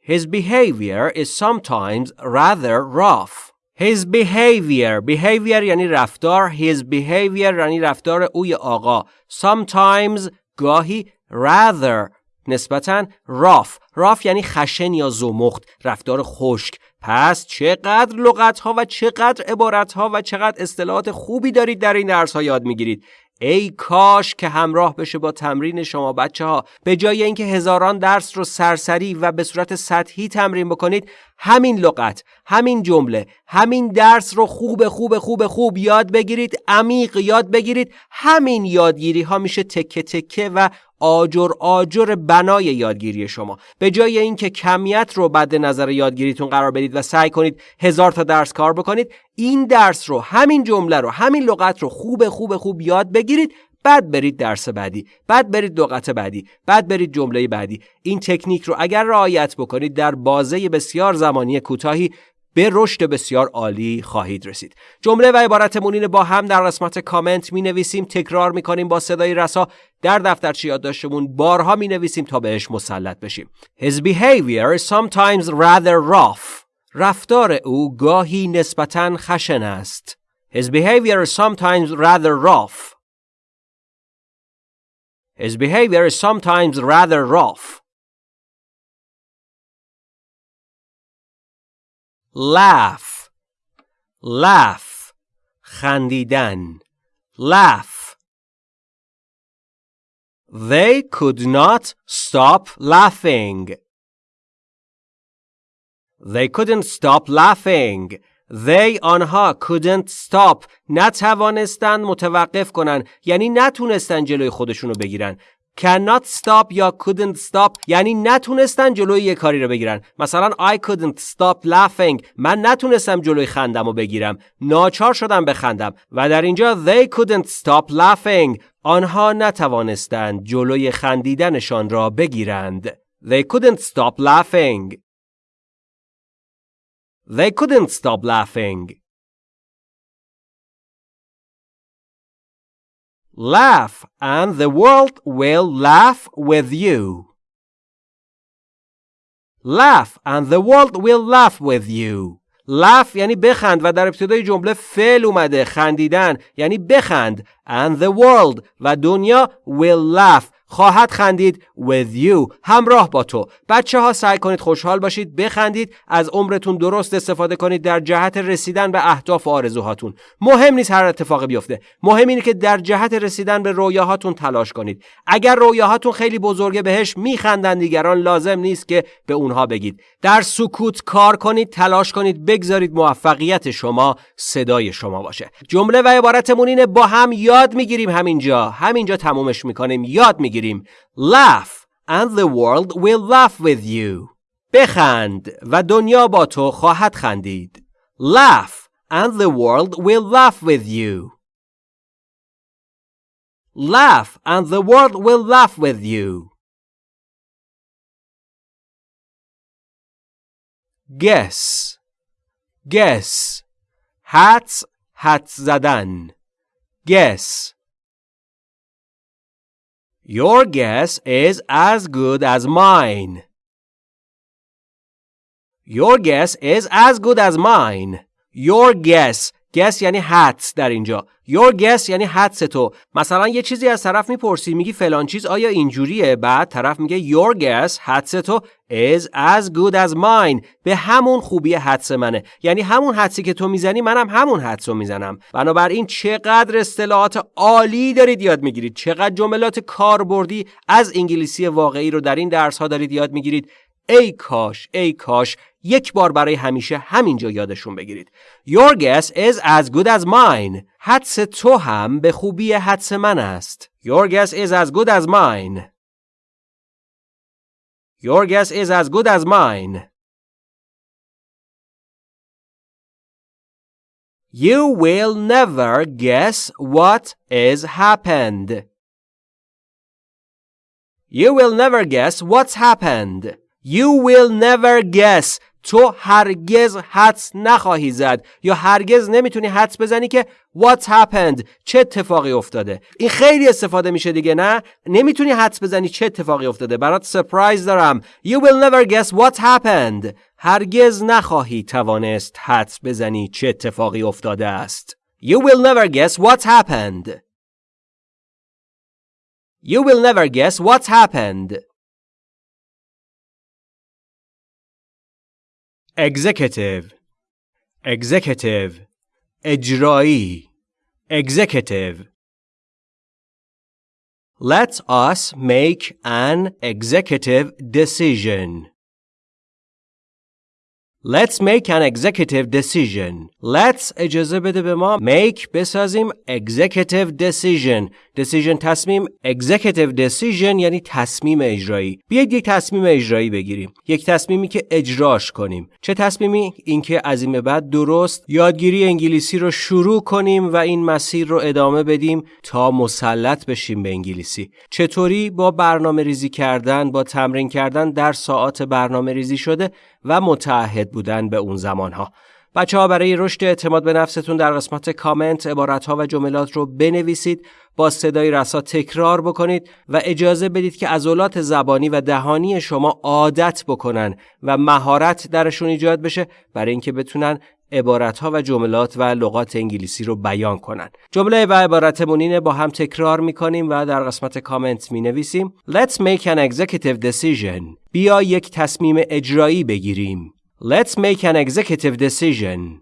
His behavior is sometimes rather rough. His behavior behavior یعنی رفتار his behavior یعنی رفتار اوی آقا sometimes گاهی rather نسبتا راف. راف یعنی خشن یا زمخت رفتار خشک. پس چقدر لغت ها و چقدر عبارت ها و چقدر اصطلاحات خوبی دارید در این درس ها یاد می‌گیرید. ای کاش که همراه بشه با تمرین شما بچه ها به جای اینکه هزاران درس رو سرسری و به صورت سطحی تمرین بکنید همین لغت همین جمله همین درس رو خوب خوب خوب خوب یاد بگیرید عمیق یاد بگیرید. همین یادگیری ها میشه تکه تکه و آجر آجر بنای یادگیری شما. به جای اینکه کمیت رو بعد نظر یادگیریتون قرار بدید و سعی کنید هزار تا درس کار بکنید این درس رو همین جمله رو همین لغت رو خوب خوب خوب یاد بگیرید. بعد برید درس بعدی بعد برید لغت بعدی بعد برید جمله بعدی. این تکنیک رو اگر رعایت بکنید در بازه بسیار زمانی کوتاهی به رشد بسیار عالی خواهید رسید. جمله و عبارتمون با هم در قسمت کامنت می نویسیم تکرار می کنیم با صدای رسا. در دفترچه یادداشتمون بارها می نویسیم تا بهش مسلط بشیم. His behavior is sometimes rather rough. رفتار او گاهی نسبتا خشن است. His behavior is sometimes rather rough. His behavior is sometimes rather rough. Laugh. Laugh. خندیدن. Laugh. They could not stop laughing. They couldn't stop laughing. They آنها couldn't stop. نتوانستن متوقف کنن. یعنی نتونستن جلوی خودشونو بگیرن. Cannot stop یا couldn't stop یعنی نتونستن جلوی یه کاری رو بگیرن. مثلا I couldn't stop laughing. من نتونستم جلوی خندم رو بگیرم. ناچار شدم بخندم و در اینجا they couldn't stop laughing. آنها نتوانستند جلوی خندیدنشان را بگیرند. They couldn't stop laughing. They couldn't stop laughing. Laugh and the world will laugh with you. Laugh and the world will laugh with you. laugh یعنی بخند و در ابتدای جمله فعل اومده خندیدن یعنی بخند and the world و دنیا will laugh خواهد خندید with you همراه با تو. بچه ها سعی کنید خوشحال باشید بخندید از عمرتون درست استفاده کنید در جهت رسیدن به اهداف و آرزوهاتون. مهم نیست هر اتفاقی بیفته. مهم اینه که در جهت رسیدن به رویاهاتون تلاش کنید. اگر رویاهاتون خیلی بزرگه بهش میخندن دیگران. لازم نیست که به اونها بگید. در سکوت کار کنید تلاش کنید بگذارید موفقیت شما صدای شما باشه. جمله و عبارتمون اینه با هم یاد می‌گیریم همینجا. همینجا تمومش می‌کنیم. یاد می‌گیریم. بگیریم laugh and the world will laugh with you بخند و دنیا با تو خواهد خندید laugh and the world will laugh with you laugh and the world will laugh with you guess guess hats حدس زدن guess your guess is as good as mine. Your guess is as good as mine. Your guess guess یعنی حدس در اینجا. Your guess یعنی حدس تو. مثلا یه چیزی از طرف می‌پرسی میگی فلان چیز آیا اینجوریه؟ بعد طرف میگه your guess حدس تو is as good as mine. به همون خوبی حدس منه. یعنی همون حدسی که تو می‌زنی منم همون حدس رو می‌زنم. بنابراین چقدر اصطلاحات عالی دارید یاد می‌گیرید. چقدر جملات کاربردی از انگلیسی واقعی رو در این درس ها دارید یاد می‌گیرید. ای کاش ای کاش. یک بار برای همیشه همینجا یادشون بگیرید Your guess is as good as mine حدس تو هم به خوبی حدس من است Your guess is as good as mine Your guess is as good as mine You will never guess what is happened. You will never guess what's happened. You will never guess تو هرگز حدس نخواهی زد یا هرگز نمی‌تونی حدس بزنی که what happened چه اتفاقی افتاده. این خیلی استفاده میشه دیگه نه؟ نمی‌تونی حدس بزنی چه اتفاقی افتاده. برات سپرایز دارم. You will never guess what happened. هرگز نخواهی توانست حدس بزنی چه اتفاقی افتاده است. You will never guess what happened. You will never guess what happened. executive executive اجرایی executive Let us make an executive decision. Let's make an executive decision. Let's اجازه بده به ما make بسازیم executive decision. decision تصمیم executive decision یعنی تصمیم اجرایی. بیایید یک تصمیم اجرایی بگیریم. یک تصمیمی که اجراش کنیم. چه تصمیمی؟ اینکه از این بعد درست یادگیری انگلیسی رو شروع کنیم و این مسیر رو ادامه بدیم تا مسلط بشیم به انگلیسی. چطوری با برنامه ریزی کردن، با تمرین کردن در ساعات برنامه ریزی شده و متعهد بودن به اون زمانها بچه ها برای رشد اعتماد به نفستون در قسمت کامنت عبارت ها و جملات رو بنویسید با صدای رسا تکرار بکنید و اجازه بدید که عضلات زبانی و دهانی شما عادت بکنن و مهارت درشون ایجاد بشه برای اینکه بتونن عبارت و جملات و لغات انگلیسی رو بیان کنن. جمله و عبارتمون اینه با هم تکرار می‌کنیم و در قسمت کامنت می نویسیم Let's make an executive decision. بیا یک تصمیم اجرایی بگیریم. Let's make an executive decision.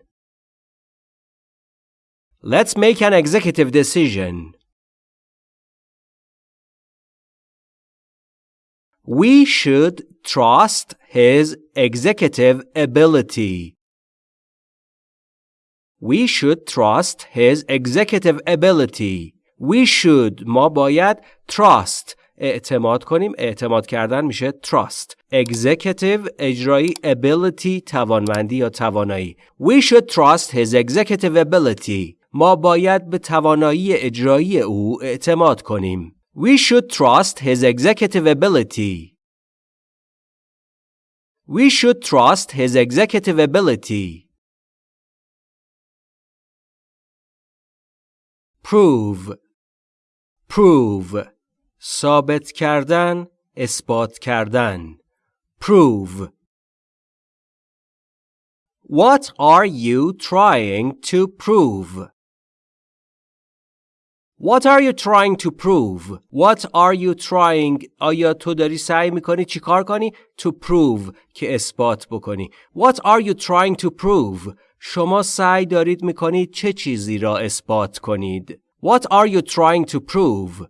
Let's make an executive decision. We should trust his executive ability. We should trust his executive ability. We should ما باید trust اعتماد کنیم اعتماد کردن میشه trust executive اجرایی ability توانمندی یا توانایی we should trust his executive ability ما باید به توانایی اجرایی او اعتماد کنیم we should trust his executive ability we should trust his executive ability prove prove ثابت کردن اثبات کردن prove What are you trying to prove? What are you trying to prove? What are you trying? آیا تو داری سعی میکنی چیکار کنی؟ To prove که اثبات بکنی. What are you trying to prove? شما سعی دارید میکنید چه چیزی را اثبات کنید؟ What are you trying to prove?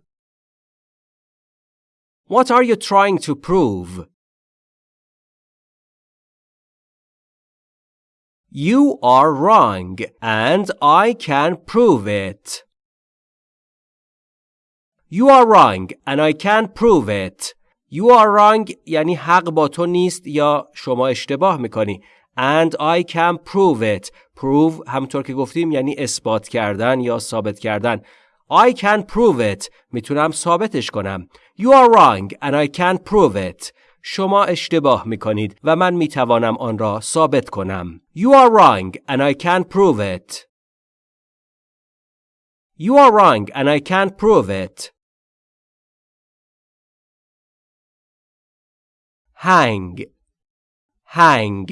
What are you trying to prove? You are wrong and I can prove it. You are wrong and I can prove it. You are wrong یعنی حق با تو نیست یا شما اشتباه میکنی. And I can prove it. Prove همطور که گفتیم یعنی اثبات کردن یا ثابت کردن. I can prove it. میتونم ثابتش کنم. You are wrong and I can prove it. شما اشتباه می کنید و من می توانم آن را ثابت کنم. You are wrong and I can prove it. You are wrong and I can prove it. hang hang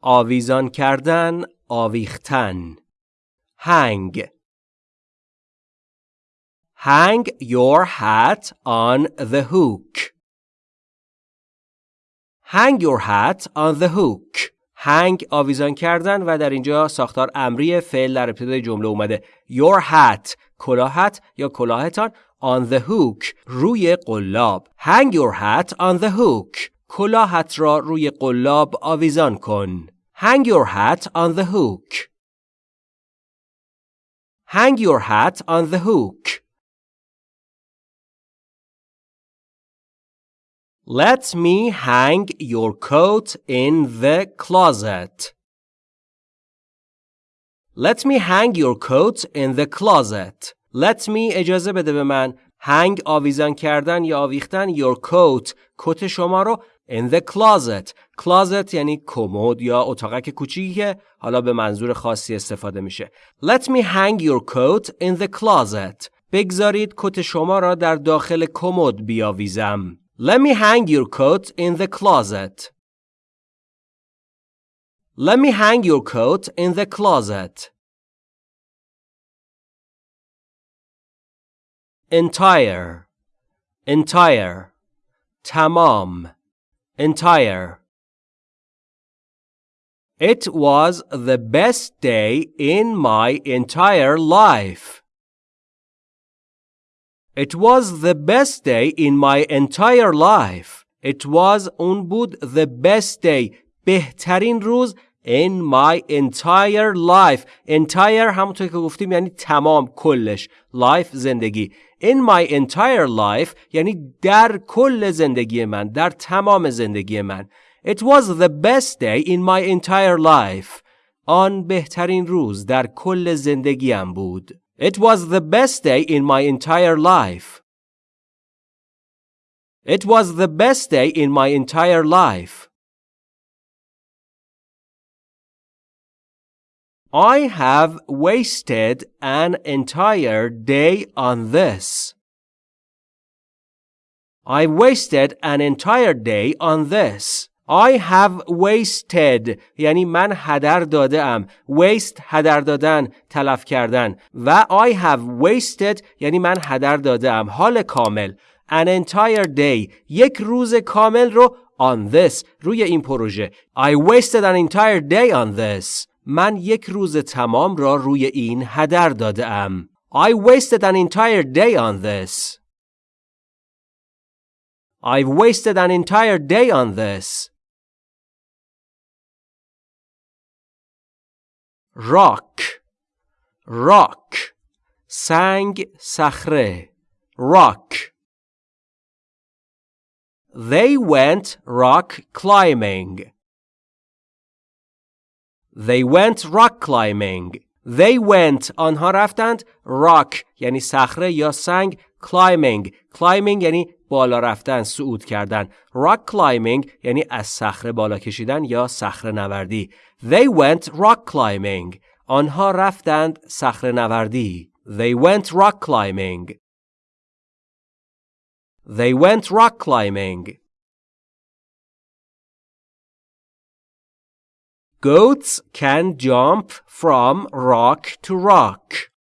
آویزان کردن آویختن hang Hang your hat on the hook. Hang your hat on the hook. hang آویزان کردن و در اینجا ساختار امری فعل در ابتدای جمله اومده. Your hat کلاهت یا کلاهتان on the hook روی قلاب. Hang your hat on the hook. کلاهت را روی قلاب آویزان کن. Hang your hat on the hook. Hang your hat on the hook. Let me hang your coat in the closet. Let me hang your coat in the closet. Let me اجازه بده به من hang آویزان کردن یا آویختن your coat کت شما رو in the closet closet یعنی کمد یا اتاقک کوچیکی که حالا به منظور خاصی استفاده میشه Let me hang your coat in the closet بگذارید کت شما را در داخل کمد بیاویزم Let me hang your coat in the closet. Let me hang your coat in the closet. Entire, entire, tamam, entire. It was the best day in my entire life. It was the best day in my entire life. It was اون بود the best day بهترین روز in my entire life entire همونطور که گفتیم یعنی تمام کلش life زندگی in my entire life یعنی در کل زندگی من در تمام زندگی من It was the best day in my entire life آن بهترین روز در کل زندگیم بود It was the best day in my entire life. It was the best day in my entire life. I have wasted an entire day on this. I wasted an entire day on this. I have wasted یعنی من هدر داده ام waste هدر دادن تلف کردن و I have wasted یعنی من هدر داده ام حال کامل an entire day یک روز کامل رو on this روی این پروژه I wasted an entire day on this من یک روز تمام را روی این هدر داده ام I wasted an entire day on this I've wasted an entire day on this rock rock سنگ صخره rock they went rock climbing they went rock climbing they went آنها رفتند rock یعنی صخره یا سنگ climbing climbing یعنی بالا رفتن صعود کردن rock climbing یعنی از صخره بالا کشیدن یا صخره نوردی they went rock climbing آنها رفتند صخره نوردی they went rock climbing they went rock climbing Goats can jump from rock to rock.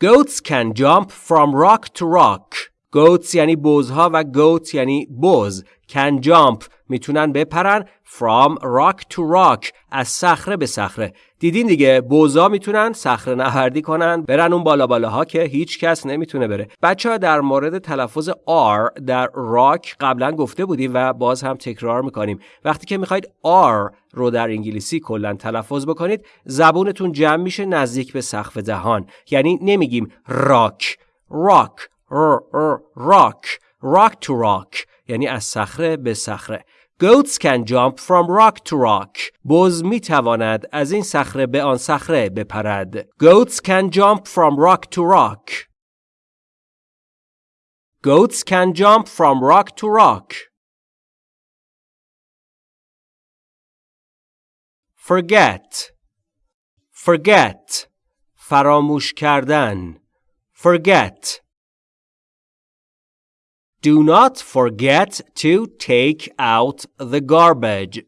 Goats can jump from rock to rock. Goats یعنی بزها و goats یعنی بز. Can jump میتونن بپرن from rock to rock از صخره به صخره. دیدین دیگه بوزا می‌تونن صخره نوردی کنن برن اون بالا بالاها که هیچ کس نمی‌تونه بره. بچه ها در مورد تلفظ R در راک قبلا گفته بودیم و باز هم تکرار می‌کنیم. وقتی که می‌خواید R رو در انگلیسی کلا تلفظ بکنید زبونتون جمع میشه نزدیک به سقف دهان. یعنی نمیگیم راک راک راک راک تو راک یعنی از صخره به صخره. Goats can jump from rock to rock. بز می تواند از این صخره به آن صخره بپرد. Goats can jump from rock to rock. Goats can jump from rock to rock. Forget. Forget. فراموش کردن. Forget. Do not forget to take out the garbage.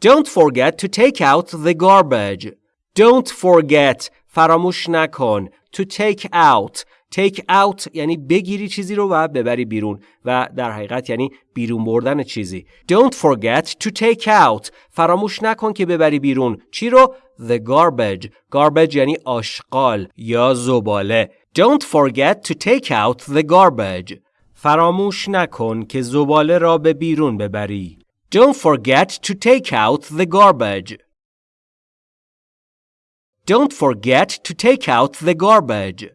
Don't forget to take out the garbage. Don't forget فراموش نکن to take out take out یعنی بگیری چیزی رو و ببری بیرون و در حقیقت یعنی بیرون بردن چیزی Don't forget to take out فراموش نکن که ببری بیرون چی رو the garbage garbage یعنی آشغال یا زباله Don't forget to take out the garbage. فراموش نکن که زباله را به بیرون ببری. Don't forget to take out the garbage. Don't forget to take out the garbage.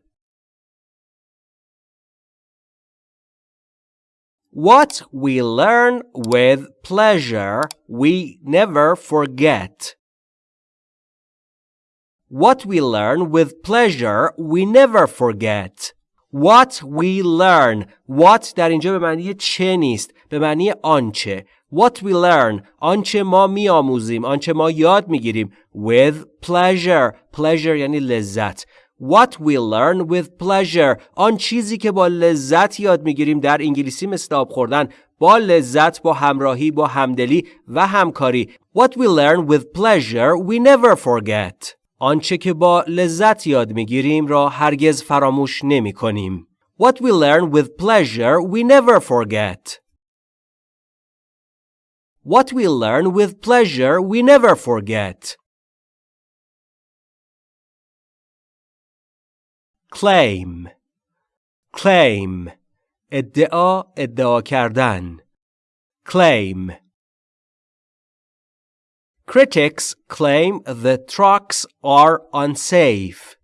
What we learn with pleasure, we never forget. What we learn with pleasure we never forget. What we learn. What در اینجا به معنی چه نیست. به معنی آنچه. What we learn. آنچه ما میآموزیم. آنچه ما یاد میگیریم. With pleasure. Pleasure یعنی لذت. What we learn with pleasure. آن چیزی که با لذت یاد میگیریم در انگلیسی مثل آب خوردن. با لذت با همراهی با همدلی و همکاری. What we learn with pleasure we never forget. آنچه که با لذت یاد می‌گیریم را هرگز فراموش نمی کنیم. What we learn with pleasure we never forget. What we learn with pleasure we never forget. Claim Claim ادعا ادعا کردن Claim Critics claim the trucks are unsafe.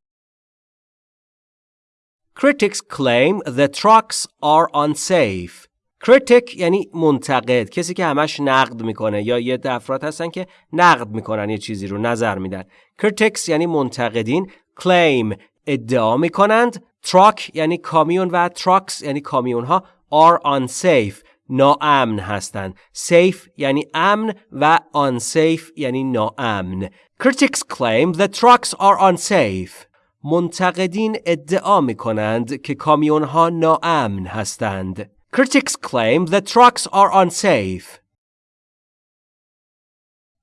Critics claim the trucks are unsafe. critic یعنی منتقد کسی که همش نقد می‌کنه یا یه افراد هستن که نقد می‌کنن یه چیزی رو نظر میدن critics یعنی منتقدین claim ادعا می‌کنند truck یعنی کامیون و trucks یعنی کامیون ها are unsafe ناامن هستند. safe یعنی امن و unsafe یعنی ناامن. Critics claim that trucks are unsafe. منتقدین ادعا می کنند که کامیون ها ناامن هستند. Critics claim the trucks are unsafe.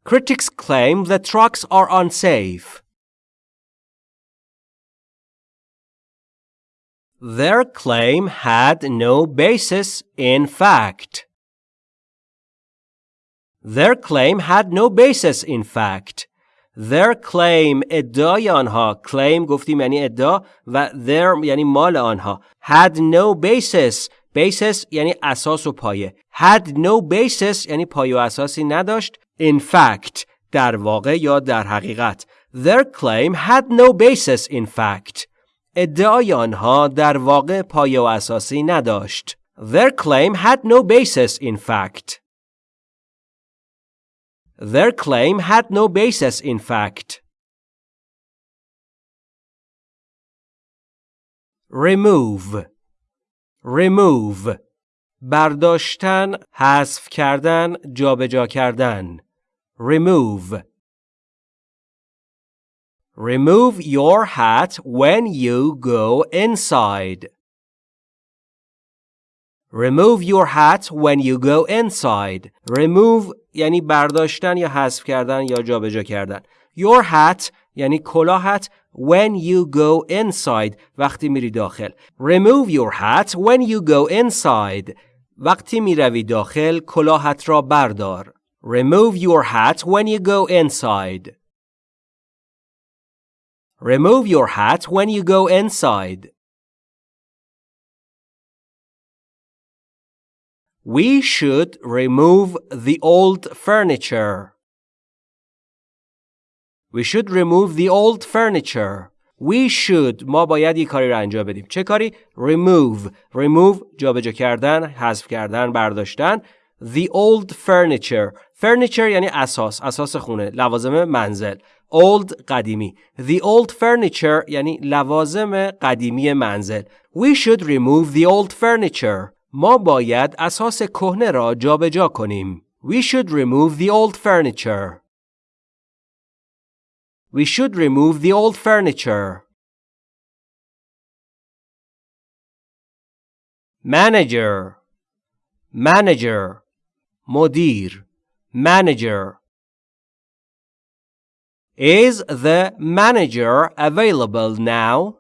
Critics claim the trucks are unsafe. Their claim had no basis in fact. Their claim had no basis in fact. Their claim ادعای آنها claim گفتیم یعنی ادعا و their یعنی مال آنها had no basis basis یعنی اساس و پایه had no basis یعنی پایه و اساسی نداشت in fact در واقع یا در حقیقت their claim had no basis in fact ادعای آنها در واقع پایه و اساسی نداشت their claim had no basis in fact their claim had no basis in fact remove remove برداشتن حذف کردن جابجا کردن remove remove your hat when you go inside remove your hat when you go inside remove یعنی برداشتن یا حذف کردن یا جابجا کردن your hat یعنی کلاهت when you go inside وقتی میری داخل remove your hat when you go inside وقتی میروی داخل کلاهت را بردار remove your hat when you go inside remove your hat when you go inside We should remove the old furniture. We should remove the old furniture. We should ما باید یک کاری را انجام بدیم. چه کاری؟ remove. remove جابجا کردن، حذف کردن، برداشتن. The old furniture. furniture یعنی اساس، اساس خونه، لوازم منزل. old قدیمی. The old furniture یعنی لوازم قدیمی منزل. We should remove the old furniture. ما باید اساس کهنه را جابجا کنیم. We should remove the old furniture. We should remove the old furniture. Manager Manager مدیر Manager Is the manager available now?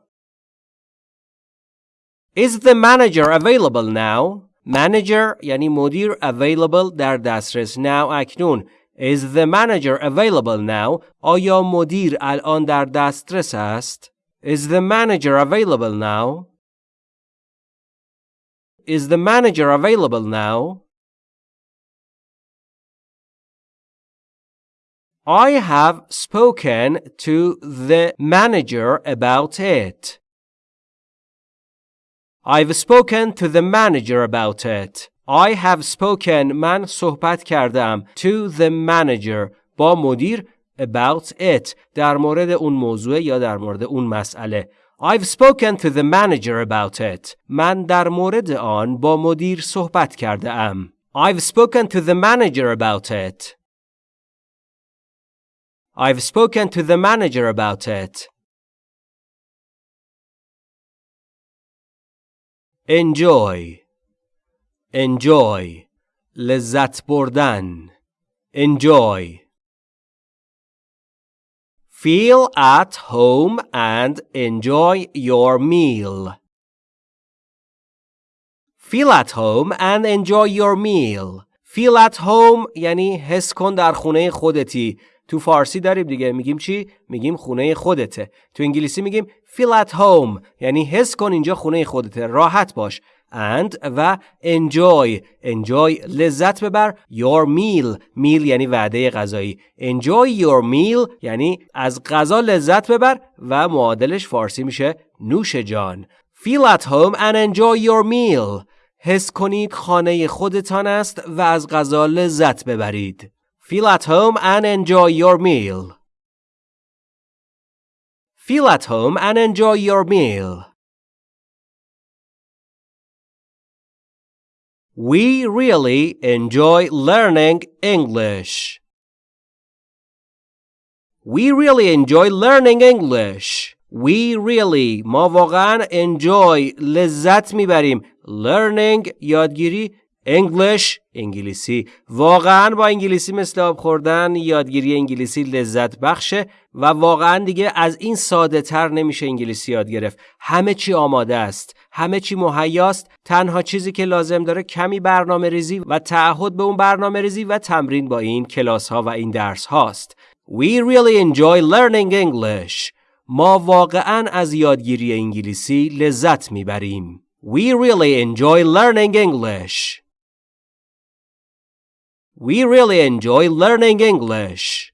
Is the manager available now? Manager یعنی مدیر available در دسترس now اکنون Is the manager available now? آیا مدیر الان در دسترس است؟ Is the manager available now? Is the manager available now? I have spoken to the manager about it. I've spoken to the manager about it. I have spoken من صحبت کردم to the manager با مدیر about it در مورد اون موضوع یا در مورد اون مسئله I've spoken to the manager about it. من در مورد آن با مدیر صحبت کرده ام. I've spoken to the manager about it. I've spoken to the manager about it. enjoy enjoy لذت بردن enjoy feel at home and enjoy your meal feel at home and enjoy your meal feel at home یعنی حس کن در خونه خودتی تو فارسی داریم دیگه. میگیم چی؟ میگیم خونه خودته. تو انگلیسی میگیم feel at home. یعنی حس کن اینجا خونه خودته. راحت باش. and و enjoy. enjoy لذت ببر. your meal. meal یعنی وعده غذایی. enjoy your meal یعنی از غذا لذت ببر و معادلش فارسی میشه نوش جان. feel at home and enjoy your meal. حس کنید خانه خودتان است و از غذا لذت ببرید. Feel at home and enjoy your meal. Feel at home and enjoy your meal. We really enjoy learning English. We really enjoy learning English. We really ما واقعا enjoy لذت میبریم learning یادگیری English انگلیسی واقعا با انگلیسی مثل آب خوردن یادگیری انگلیسی لذت بخشه و واقعا دیگه از این ساده تر نمیشه انگلیسی یاد گرفت. همه چی آماده است. همه چی مهیاست. تنها چیزی که لازم داره کمی برنامه ریزی و تعهد به اون برنامه ریزی و تمرین با این کلاس ها و این درس هاست We really enjoy learning English. ما واقعا از یادگیری انگلیسی لذت می‌بریم. We really enjoy learning English. We really enjoy learning English.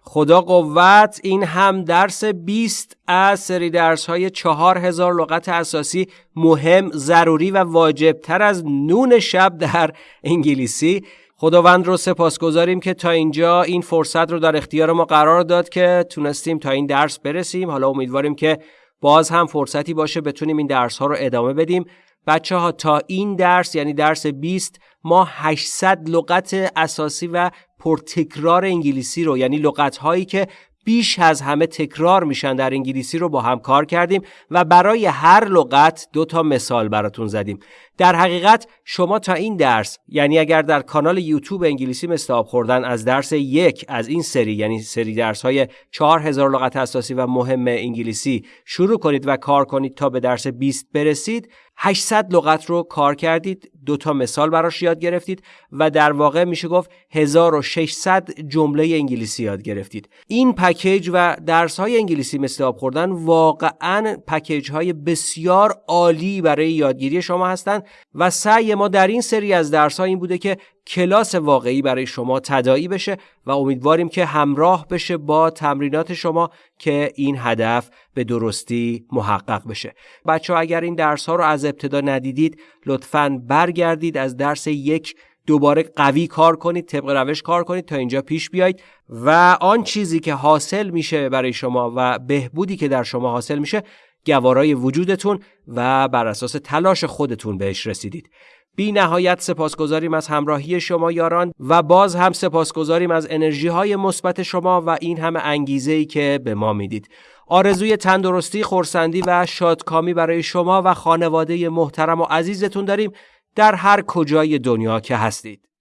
خدا قوت این هم درس 20 از سری درس های 4000 لغت اساسی مهم، ضروری و واجب تر از نون شب در انگلیسی. خداوند رو سپاسگزاریم که تا اینجا این فرصت رو در اختیار ما قرار داد که تونستیم تا این درس برسیم. حالا امیدواریم که باز هم فرصتی باشه بتونیم این درس ها رو ادامه بدیم. بچه ها تا این درس یعنی درس 20 ما 800 لغت اساسی و پرتکرار انگلیسی رو یعنی لغت هایی که بیش از همه تکرار میشن در انگلیسی رو با هم کار کردیم و برای هر لغت دو تا مثال براتون زدیم. در حقیقت شما تا این درس یعنی اگر در کانال یوتیوب انگلیسی آب خوردن از درس یک از این سری یعنی سری درس های 4000 لغت اساسی و مهم انگلیسی شروع کنید و کار کنید تا به درس 20 برسید 800 لغت رو کار کردید دو تا مثال براش یاد گرفتید و در واقع میشه گفت 1600 جمله انگلیسی یاد گرفتید. این پکیج و درس های انگلیسی مثل آب خوردن واقعا پکیج های بسیار عالی برای یادگیری شما هستند و سعی ما در این سری از درس ها این بوده که کلاس واقعی برای شما تدایی بشه و امیدواریم که همراه بشه با تمرینات شما که این هدف به درستی محقق بشه. بچه ها اگر این درس ها رو از ابتدا ندیدید لطفا برگردید از درس یک دوباره قوی کار کنید طبق روش کار کنید تا اینجا پیش بیایید و آن چیزی که حاصل میشه برای شما و بهبودی که در شما حاصل میشه گوارای وجودتون و بر اساس تلاش خودتون بهش رسیدید. بی نهایت سپاسگزاریم از همراهی شما یاران و باز هم سپاسگزاریم از انرژی های مثبت شما و این همه انگیزه ای که به ما می‌دید. آرزوی تندرستی، خورسندی و شادکامی برای شما و خانواده محترم و عزیزتون داریم در هر کجای دنیا که هستید.